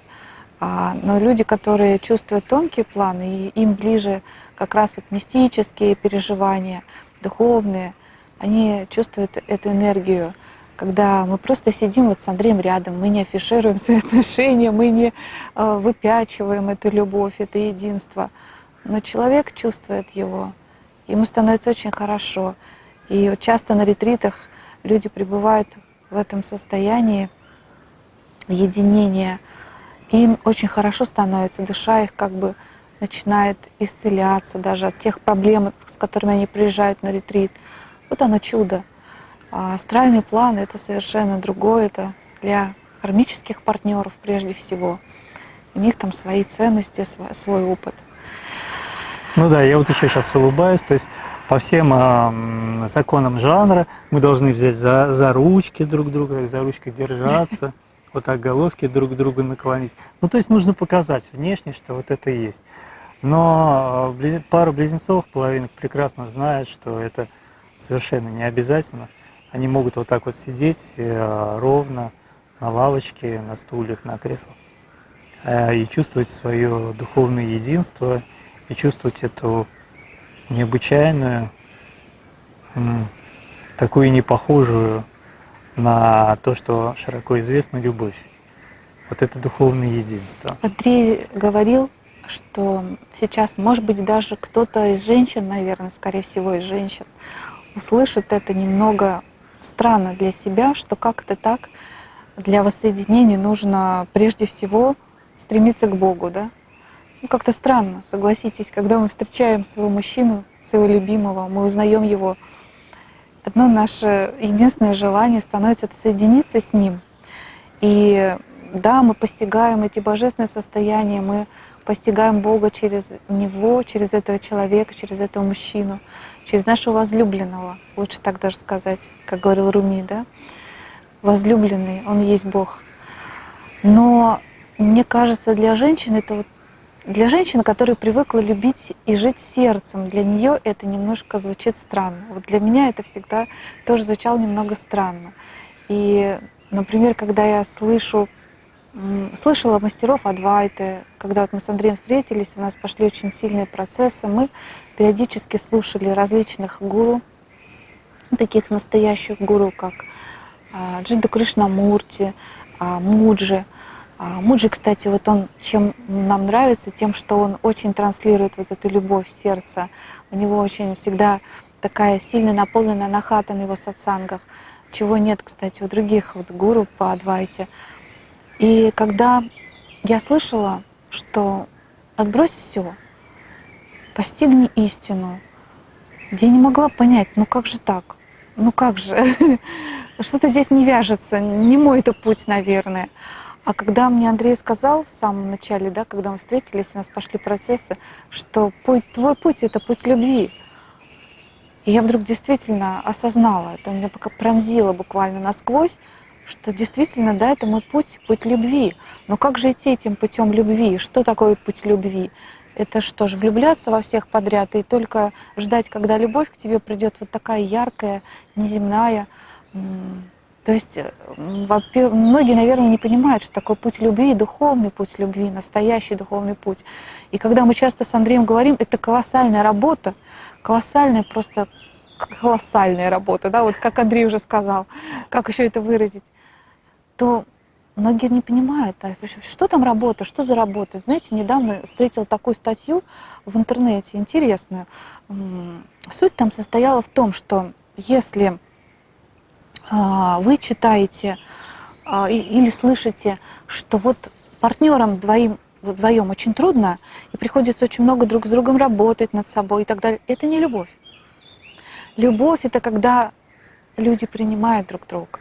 А, но люди, которые чувствуют тонкие планы, и им ближе как раз вот мистические переживания, духовные, они чувствуют эту энергию, когда мы просто сидим вот с Андреем рядом, мы не афишируем свои отношения, мы не э, выпячиваем эту любовь, это единство. Но человек чувствует его, ему становится очень хорошо. И вот часто на ретритах люди пребывают в этом состоянии единения, им очень хорошо становится, душа их как бы начинает исцеляться даже от тех проблем, с которыми они приезжают на ретрит. Вот оно чудо. А астральный план — это совершенно другое, это для кармических партнеров прежде всего. У них там свои ценности, свой, свой опыт. Ну да, я вот еще сейчас улыбаюсь, то есть по всем э, законам жанра мы должны взять за, за ручки друг друга, за ручки держаться, вот так головки друг друга наклонить. Ну, то есть нужно показать внешне, что вот это есть. Но э, пара близнецов, половинок прекрасно знает, что это совершенно не обязательно. Они могут вот так вот сидеть э, ровно на лавочке, на стульях, на креслах э, и чувствовать свое духовное единство, и чувствовать эту необычайную, такую не похожую на то, что широко известно, любовь. Вот это духовное единство. Андрей говорил, что сейчас, может быть, даже кто-то из женщин, наверное, скорее всего, из женщин, услышит это немного странно для себя, что как-то так для воссоединения нужно прежде всего стремиться к Богу, да? Ну, как-то странно, согласитесь, когда мы встречаем своего мужчину, своего любимого, мы узнаем его, одно наше единственное желание становится соединиться с ним. И да, мы постигаем эти божественные состояния, мы постигаем Бога через него, через этого человека, через этого мужчину, через нашего возлюбленного, лучше так даже сказать, как говорил Руми, да? Возлюбленный, он есть Бог. Но мне кажется, для женщин это вот для женщины, которая привыкла любить и жить сердцем, для нее это немножко звучит странно. Вот для меня это всегда тоже звучало немного странно. И, например, когда я слышу, слышала мастеров Адвайты, когда вот мы с Андреем встретились, у нас пошли очень сильные процессы, мы периодически слушали различных гуру, таких настоящих гуру, как а, Джинда Кришнамурти, а, Муджи, Муджи, кстати, вот он чем нам нравится, тем, что он очень транслирует вот эту любовь в сердце. У него очень всегда такая сильно наполненная нахата на его сатсангах, чего нет, кстати, у других вот гуру по Адвайте. И когда я слышала, что отбрось все, постигни истину, я не могла понять, ну как же так? Ну как же? Что-то здесь не вяжется, не мой это путь, наверное. А когда мне Андрей сказал в самом начале, да, когда мы встретились, у нас пошли процессы, что путь, твой путь — это путь любви. И я вдруг действительно осознала, это меня пока пронзило буквально насквозь, что действительно, да, это мой путь, путь любви. Но как же идти этим путем любви? Что такое путь любви? Это что же, влюбляться во всех подряд и только ждать, когда любовь к тебе придет вот такая яркая, неземная, то есть э, многие, наверное, не понимают, что такое путь любви, духовный путь любви, настоящий духовный путь. И когда мы часто с Андреем говорим, это колоссальная работа, колоссальная просто колоссальная работа, да, вот как Андрей уже сказал, как еще это выразить, то многие не понимают, а что там работа, что за работа. Знаете, недавно встретил такую статью в интернете, интересную. Суть там состояла в том, что если вы читаете а, или слышите, что вот партнерам двоим вдвоем очень трудно, и приходится очень много друг с другом работать над собой и так далее. Это не любовь. Любовь это когда люди принимают друг друга.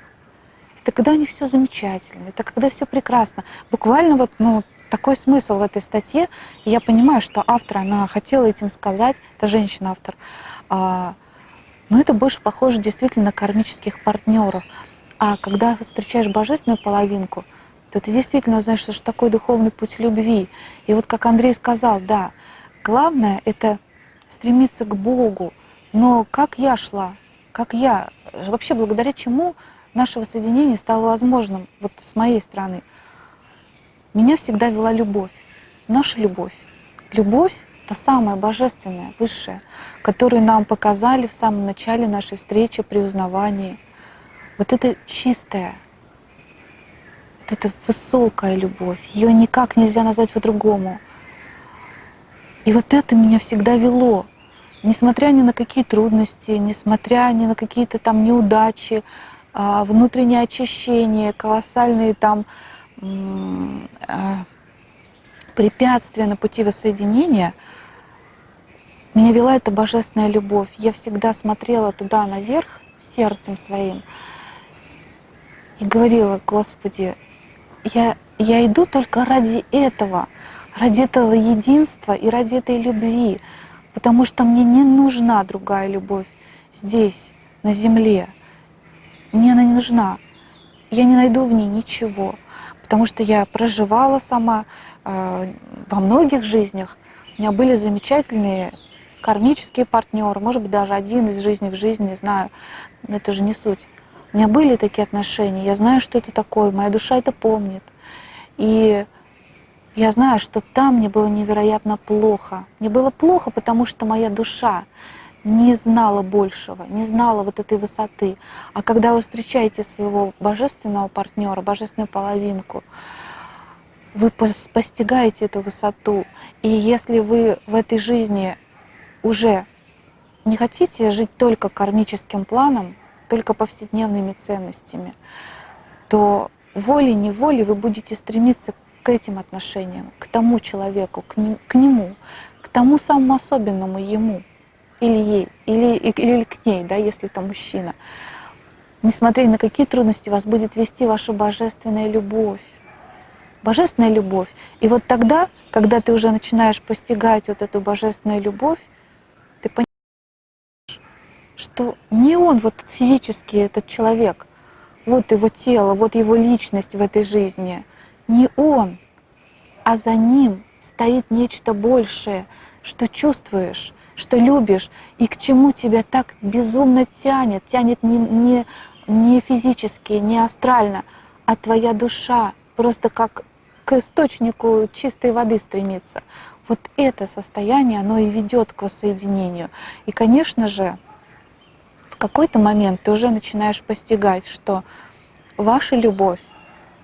Это когда у них все замечательно, это когда все прекрасно. Буквально вот ну, такой смысл в этой статье. Я понимаю, что автор, она хотела этим сказать, это женщина-автор, а, но это больше похоже действительно на кармических партнеров. А когда встречаешь божественную половинку, то ты действительно узнаешь, что такое духовный путь любви. И вот как Андрей сказал, да, главное это стремиться к Богу. Но как я шла, как я, вообще благодаря чему нашего соединения стало возможным, вот с моей стороны. Меня всегда вела любовь, наша любовь. Любовь — та самая божественная, высшая, которую нам показали в самом начале нашей встречи при узнавании. Вот это чистая, вот это высокая любовь, ее никак нельзя назвать по-другому. И вот это меня всегда вело, несмотря ни на какие трудности, несмотря ни на какие-то там неудачи, а, внутреннее очищение, колоссальные там а, препятствия на пути воссоединения, меня вела эта божественная любовь. Я всегда смотрела туда наверх сердцем своим и говорила, Господи, я, я иду только ради этого, ради этого единства и ради этой любви, потому что мне не нужна другая любовь здесь, на земле. Мне она не нужна. Я не найду в ней ничего, потому что я проживала сама э, во многих жизнях. У меня были замечательные кармические партнеры, может быть, даже один из жизни в жизни, не знаю, это же не суть. У меня были такие отношения, я знаю, что это такое, моя душа это помнит. И я знаю, что там мне было невероятно плохо. Мне было плохо, потому что моя душа не знала большего, не знала вот этой высоты. А когда вы встречаете своего божественного партнера, божественную половинку, вы постигаете эту высоту. И если вы в этой жизни уже не хотите жить только кармическим планом, только повседневными ценностями, то волей-неволей вы будете стремиться к этим отношениям, к тому человеку, к, ним, к нему, к тому самому особенному ему или ей, или, или к ней, да, если это мужчина. Несмотря на какие трудности вас будет вести ваша божественная любовь. Божественная любовь. И вот тогда, когда ты уже начинаешь постигать вот эту божественную любовь, что не он вот физически этот человек, вот его тело, вот его личность в этой жизни, не он, а за ним стоит нечто большее, что чувствуешь, что любишь, и к чему тебя так безумно тянет, тянет не, не, не физически, не астрально, а твоя душа просто как к источнику чистой воды стремится. Вот это состояние, оно и ведет к воссоединению. И, конечно же, какой-то момент ты уже начинаешь постигать, что ваша любовь,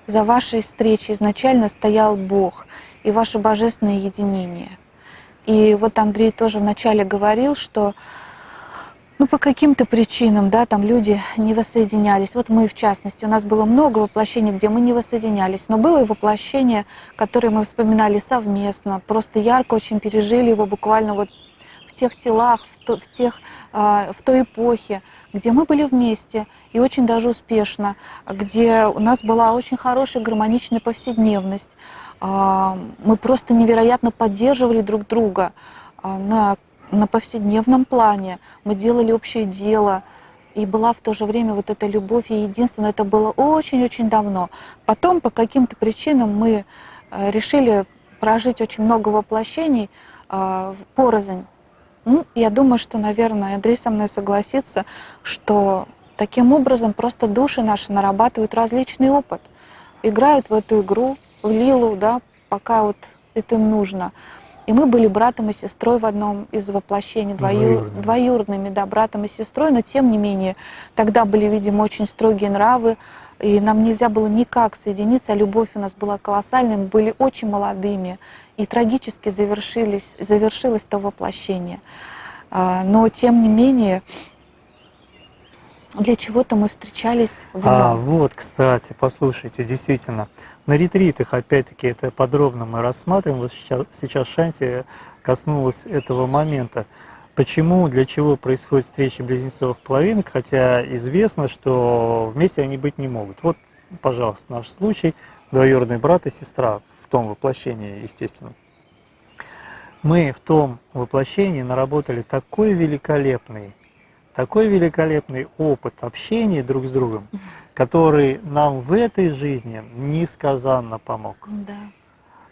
за вашей встречей изначально стоял Бог и ваше божественное единение. И вот Андрей тоже вначале говорил, что ну, по каким-то причинам, да, там люди не воссоединялись. Вот мы, в частности, у нас было много воплощений, где мы не воссоединялись, но было и воплощение, которое мы вспоминали совместно, просто ярко очень пережили его буквально вот в тех телах, в, в, тех, э, в той эпохе, где мы были вместе и очень даже успешно, где у нас была очень хорошая гармоничная повседневность. Э, мы просто невероятно поддерживали друг друга э, на на повседневном плане, мы делали общее дело, и была в то же время вот эта любовь и единство, но это было очень-очень давно. Потом по каким-то причинам мы э, решили прожить очень много воплощений э, порознь. Ну, я думаю, что, наверное, Андрей со мной согласится, что таким образом просто души наши нарабатывают различный опыт, играют в эту игру, в лилу, да, пока вот это им нужно. И мы были братом и сестрой в одном из воплощений, двоюр... двоюродными. двоюродными, да, братом и сестрой, но тем не менее, тогда были, видимо, очень строгие нравы, и нам нельзя было никак соединиться, а любовь у нас была колоссальной, мы были очень молодыми, и трагически завершились, завершилось то воплощение. А, но, тем не менее, для чего-то мы встречались в А, вот, кстати, послушайте, действительно, на ретритах, опять-таки, это подробно мы рассматриваем. Вот сейчас, сейчас Шанти коснулась этого момента. Почему, для чего происходит встреча близнецовых половинок, хотя известно, что вместе они быть не могут. Вот, пожалуйста, наш случай, двоюродный брат и сестра в том воплощении, естественно. Мы в том воплощении наработали такой великолепный, такой великолепный опыт общения друг с другом, который нам в этой жизни несказанно помог. Да.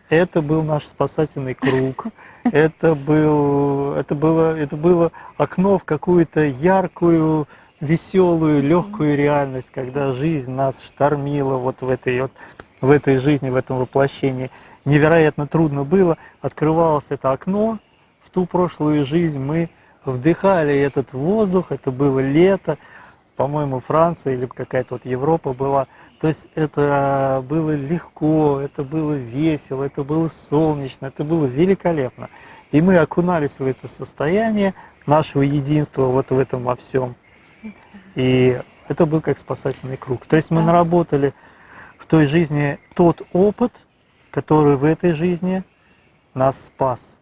Это был наш спасательный круг, это, был, это, было, это было окно в какую-то яркую, веселую, легкую реальность, когда жизнь нас штормила вот в этой, вот, в этой жизни, в этом воплощении. Невероятно трудно было, открывалось это окно, в ту прошлую жизнь мы вдыхали этот воздух, это было лето, по-моему, Франция или какая-то вот Европа была. То есть это было легко, это было весело, это было солнечно, это было великолепно. И мы окунались в это состояние нашего единства вот в этом во всем. И это был как спасательный круг. То есть мы наработали в той жизни тот опыт, который в этой жизни нас спас.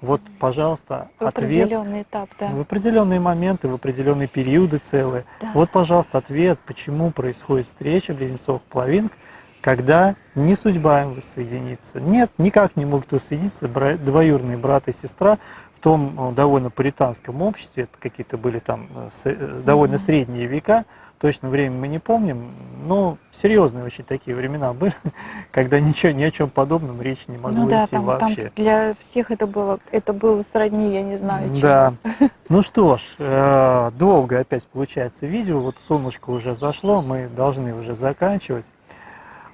Вот, пожалуйста, В ответ определенный этап, да. в определенные моменты, в определенные периоды целые. Да. Вот, пожалуйста, ответ, почему происходит встреча близнецовых половинок, когда не судьба им воссоединиться. Нет, никак не могут воссоединиться двоюродные брат и сестра в том э, довольно пуританском обществе, это какие-то были там э, э, довольно Мгм. средние века, точно время мы не помним, но серьезные очень такие времена были, когда ничего, ни о чем подобном речи не могло ну да, идти там, там вообще. для всех это было, это было сродни, я не знаю, чему. Да. Ну что ж, э, долго опять получается видео. Вот солнышко уже зашло, мы должны уже заканчивать.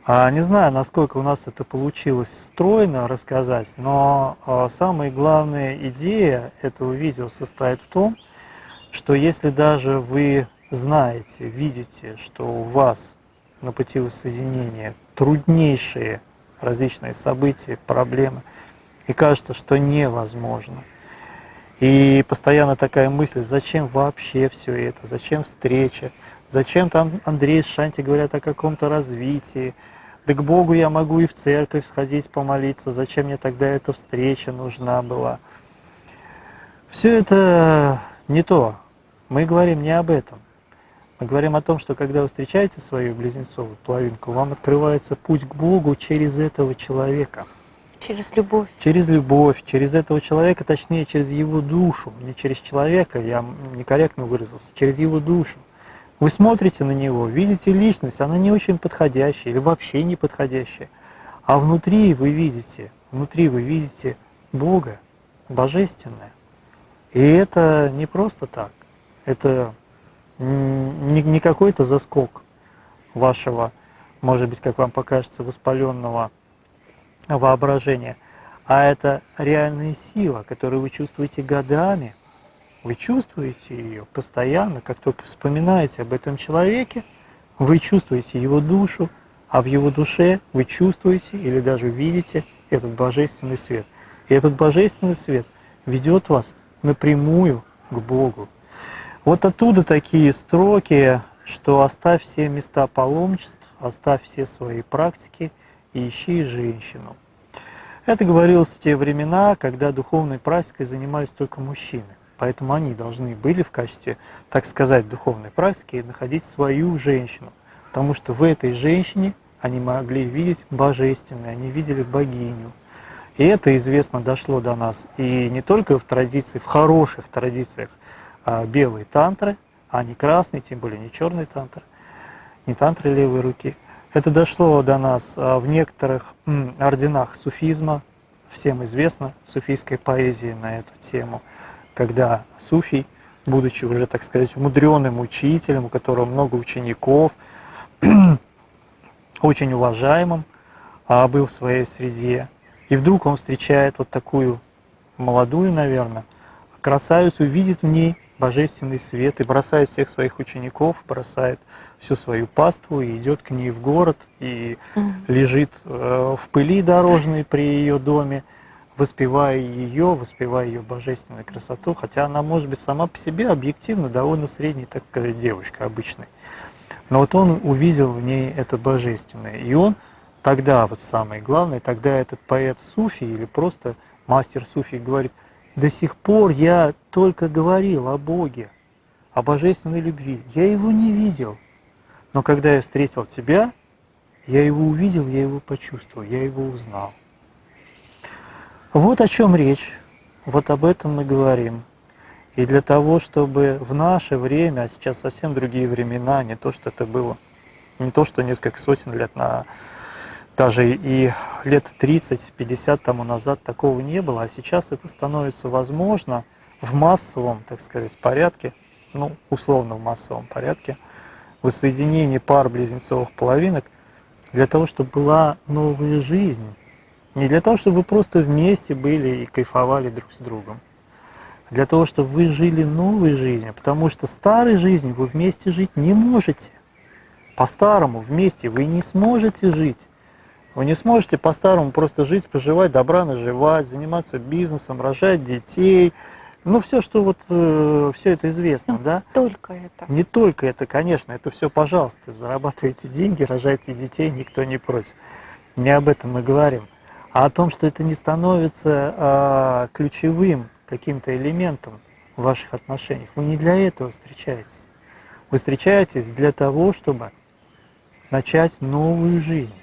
А, Не знаю, насколько у нас это получилось стройно рассказать, но а, самая главная идея этого видео состоит в том, что если даже вы знаете, видите, что у вас на пути воссоединения труднейшие различные события, проблемы, и кажется, что невозможно, и постоянно такая мысль, зачем вообще все это, зачем встреча, зачем там Андрей с Шанти говорят о каком-то развитии, да к Богу я могу и в церковь сходить помолиться, зачем мне тогда эта встреча нужна была. Все это не то. Мы говорим не об этом. Мы говорим о том, что когда вы встречаете свою близнецовую половинку, вам открывается путь к Богу через этого человека. Через любовь. Через любовь, через этого человека, точнее, через его душу, не через человека, я некорректно выразился, через его душу. Вы смотрите на него, видите личность, она не очень подходящая или вообще не подходящая. А внутри вы видите, внутри вы видите Бога, Божественное. И это не просто так. Это не, не какой-то заскок вашего, может быть, как вам покажется, воспаленного воображения, а это реальная сила, которую вы чувствуете годами. Вы чувствуете ее постоянно, как только вспоминаете об этом человеке, вы чувствуете его душу, а в его душе вы чувствуете или даже видите этот божественный свет. И этот божественный свет ведет вас напрямую к Богу. Вот оттуда такие строки, что оставь все места паломничеств, оставь все свои практики и ищи женщину. Это говорилось в те времена, когда духовной практикой занимались только мужчины. Поэтому они должны были в качестве, так сказать, духовной практики находить свою женщину. Потому что в этой женщине они могли видеть божественное, они видели богиню. И это известно дошло до нас и не только в традиции, в хороших традициях а, белой тантры, а не красной, тем более не черной тантры, не тантры левой руки. Это дошло до нас а, в некоторых орденах суфизма, всем известно, суфийской поэзии на эту тему, когда суфий, будучи уже, так сказать, мудреным учителем, у которого много учеников, очень уважаемым, а, был в своей среде, и вдруг он встречает вот такую молодую, наверное, красавицу, видит в ней божественный свет и бросает всех своих учеников, бросает всю свою паству и идет к ней в город и Мгм. лежит э, в пыли дорожной при ее доме, воспевая ее, воспевая ее божественную красоту, хотя она может быть сама по себе объективно довольно средней, так сказать, девушка обычной. Но вот он увидел в ней это божественное, и он тогда вот самое главное, тогда этот поэт Суфи или просто мастер Суфи говорит, до сих пор я только говорил о Боге, о божественной любви. Я его не видел. Но когда я встретил тебя, я его увидел, я его почувствовал, я его узнал. Вот о чем речь, вот об этом мы говорим. И для того, чтобы в наше время, а сейчас совсем другие времена, не то, что это было, не то, что несколько сотен лет, на, даже и лет 30-50 тому назад такого не было, а сейчас это становится возможно в массовом, так сказать, порядке, ну, условно в массовом порядке, воссоединение пар близнецовых половинок для того, чтобы была новая жизнь, не для того, чтобы вы просто вместе были и кайфовали друг с другом, для того, чтобы вы жили новой жизнью, потому что старой жизнью вы вместе жить не можете. По-старому вместе вы не сможете жить. Вы не сможете по-старому просто жить, поживать, добра наживать, заниматься бизнесом, рожать детей. Ну, все, что вот, э, все это известно, Ну, да? Только это. Не только это, конечно, это все, пожалуйста, зарабатывайте деньги, рожайте детей, никто не против. Не об этом мы говорим, а о том, что это не становится а, ключевым каким-то элементом в ваших отношениях. Вы не для этого встречаетесь. Вы встречаетесь для того, чтобы начать новую жизнь.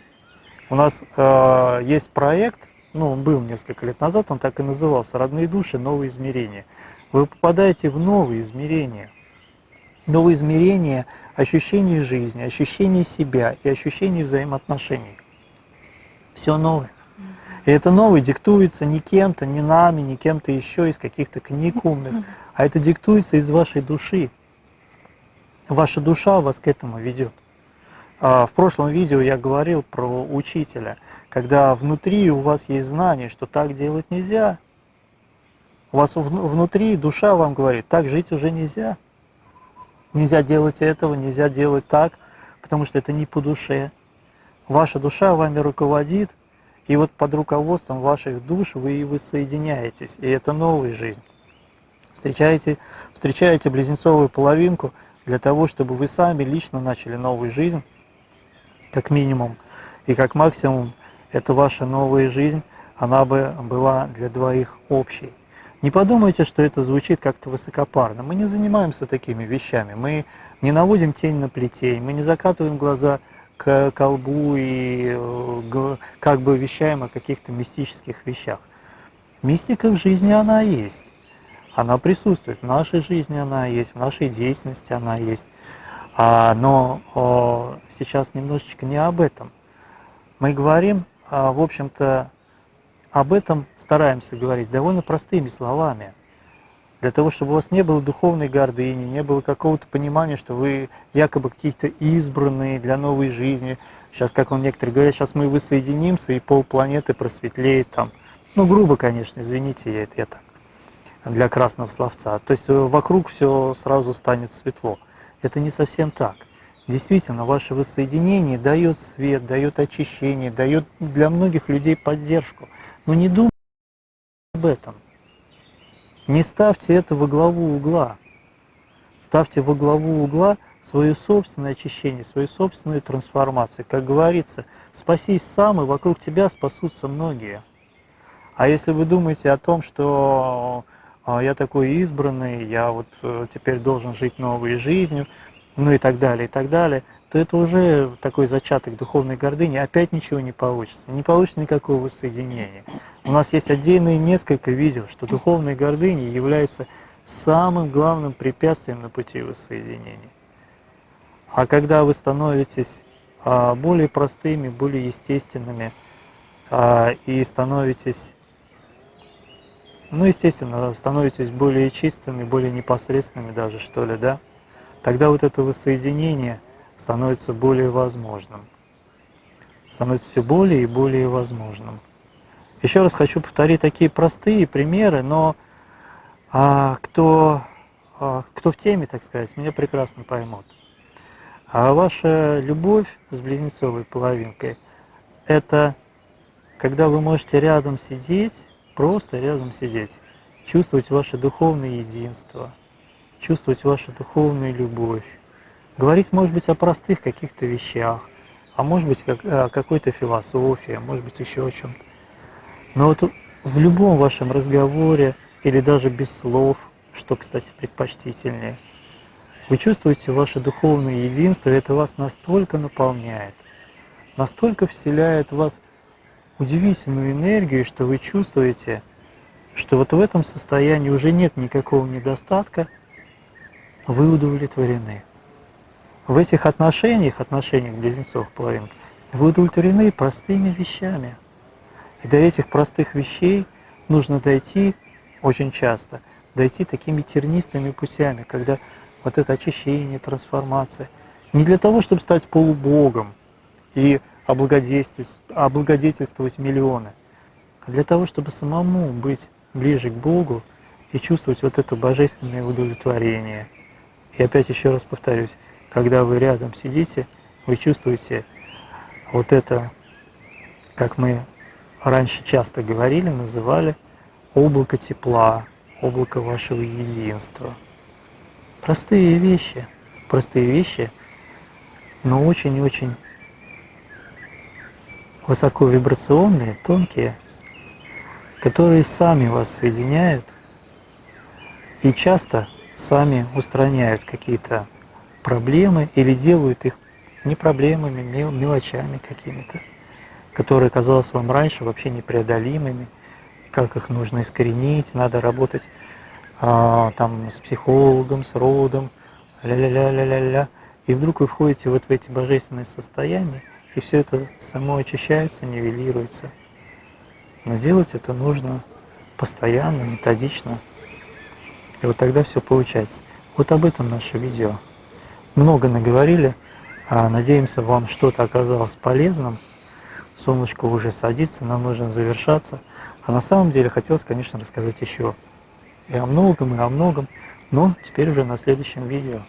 У нас э, есть проект, ну, он был несколько лет назад, он так и назывался «Родные души. Новые измерения». Вы попадаете в новые измерения. Новые измерения ощущений жизни, ощущений себя и ощущений взаимоотношений. Все новое. И это новое диктуется не кем-то, не нами, не кем-то еще из каких-то книг умных, а это диктуется из вашей души. Ваша душа вас к этому ведет. А, В прошлом видео я говорил про учителя, когда внутри у вас есть знание, что так делать нельзя. У вас вну- внутри душа вам говорит, так жить уже нельзя. Нельзя делать этого, нельзя делать так, потому что это не по душе. Ваша душа вами руководит, и вот под руководством ваших душ вы и воссоединяетесь, и это новая жизнь. Встречаете, встречаете близнецовую половинку для того, чтобы вы сами лично начали новую жизнь, как минимум, и как максимум, это ваша новая жизнь, она бы была для двоих общей. Не подумайте, что это звучит как-то высокопарно. Мы не занимаемся такими вещами. Мы не наводим тень на плетень, мы не закатываем глаза к колбу и э, как бы вещаем о каких-то мистических вещах. Мистика в жизни она есть. Она присутствует в нашей жизни, она есть, в нашей деятельности она есть. А, но сейчас немножечко не об этом. Мы говорим, а, в общем-то, об этом стараемся говорить довольно простыми словами. Для того, чтобы у вас не было духовной гордыни, не было какого-то понимания, что вы якобы какие-то избранные для новой жизни. Сейчас, как он некоторые говорят, сейчас мы воссоединимся, и полпланеты просветлеет там. Ну, грубо, конечно, извините, я это я так, для красного словца. То есть э, вокруг все сразу станет светло. Это не совсем так. Действительно, ваше воссоединение дает свет, дает очищение, дает для многих людей поддержку. Но не думайте об этом. Не ставьте это во главу угла. Ставьте во главу угла свое собственное очищение, свою собственную трансформацию. Как говорится, спасись сам, и вокруг тебя спасутся многие. А если вы думаете о том, что я такой избранный, я вот э, теперь должен жить новой жизнью, ну и так далее, и так далее, то это уже такой зачаток духовной гордыни, опять ничего не получится, не получится никакого воссоединения. У нас есть отдельные несколько видео, что духовная гордыня является самым главным препятствием на пути воссоединения. А когда вы становитесь а, более простыми, более естественными а, и становитесь, ну, естественно, становитесь более чистыми, более непосредственными даже, что ли, да, тогда вот это воссоединение становится более возможным. Становится все более и более возможным. Еще раз хочу повторить такие простые примеры, но а, кто, а, кто в теме, так сказать, меня прекрасно поймут. А ваша любовь с близнецовой половинкой – это когда вы можете рядом сидеть, просто рядом сидеть, чувствовать ваше духовное единство, чувствовать вашу духовную любовь, говорить, может быть, о простых каких-то вещах, а может быть как, о какой-то философии, а может быть еще о чем-то. Но вот в любом вашем разговоре или даже без слов, что, кстати, предпочтительнее, вы чувствуете ваше духовное единство, и это вас настолько наполняет, настолько вселяет в вас удивительную энергию, что вы чувствуете, что вот в этом состоянии уже нет никакого недостатка, вы удовлетворены. В этих отношениях, отношениях близнецов половинок, вы удовлетворены простыми вещами. И до этих простых вещей нужно дойти очень часто, дойти такими тернистыми путями, когда вот это очищение, трансформация, не для того, чтобы стать полубогом и облагодетельствовать, облагодетельствовать миллионы, а для того, чтобы самому быть ближе к Богу и чувствовать вот это божественное удовлетворение. И опять еще раз повторюсь, когда вы рядом сидите, вы чувствуете вот это, как мы раньше часто говорили, называли облако тепла, облако вашего единства. Простые вещи, простые вещи, но очень-очень высоковибрационные, тонкие, которые сами вас соединяют и часто сами устраняют какие-то проблемы или делают их не проблемами, мелочами какими-то, которые казалось вам раньше вообще непреодолимыми, как их нужно искоренить, надо работать а, там с психологом, с родом, ля-ля-ля-ля-ля-ля. И вдруг вы входите вот в эти божественные состояния, и все это само очищается, нивелируется. Но делать это нужно постоянно, методично. И вот тогда все получается. Вот об этом наше видео. Много наговорили, а надеемся, вам что-то оказалось полезным. Солнышко уже садится, нам нужно завершаться. А на самом деле хотелось, конечно, рассказать еще и о многом, и о многом, но теперь уже на следующем видео.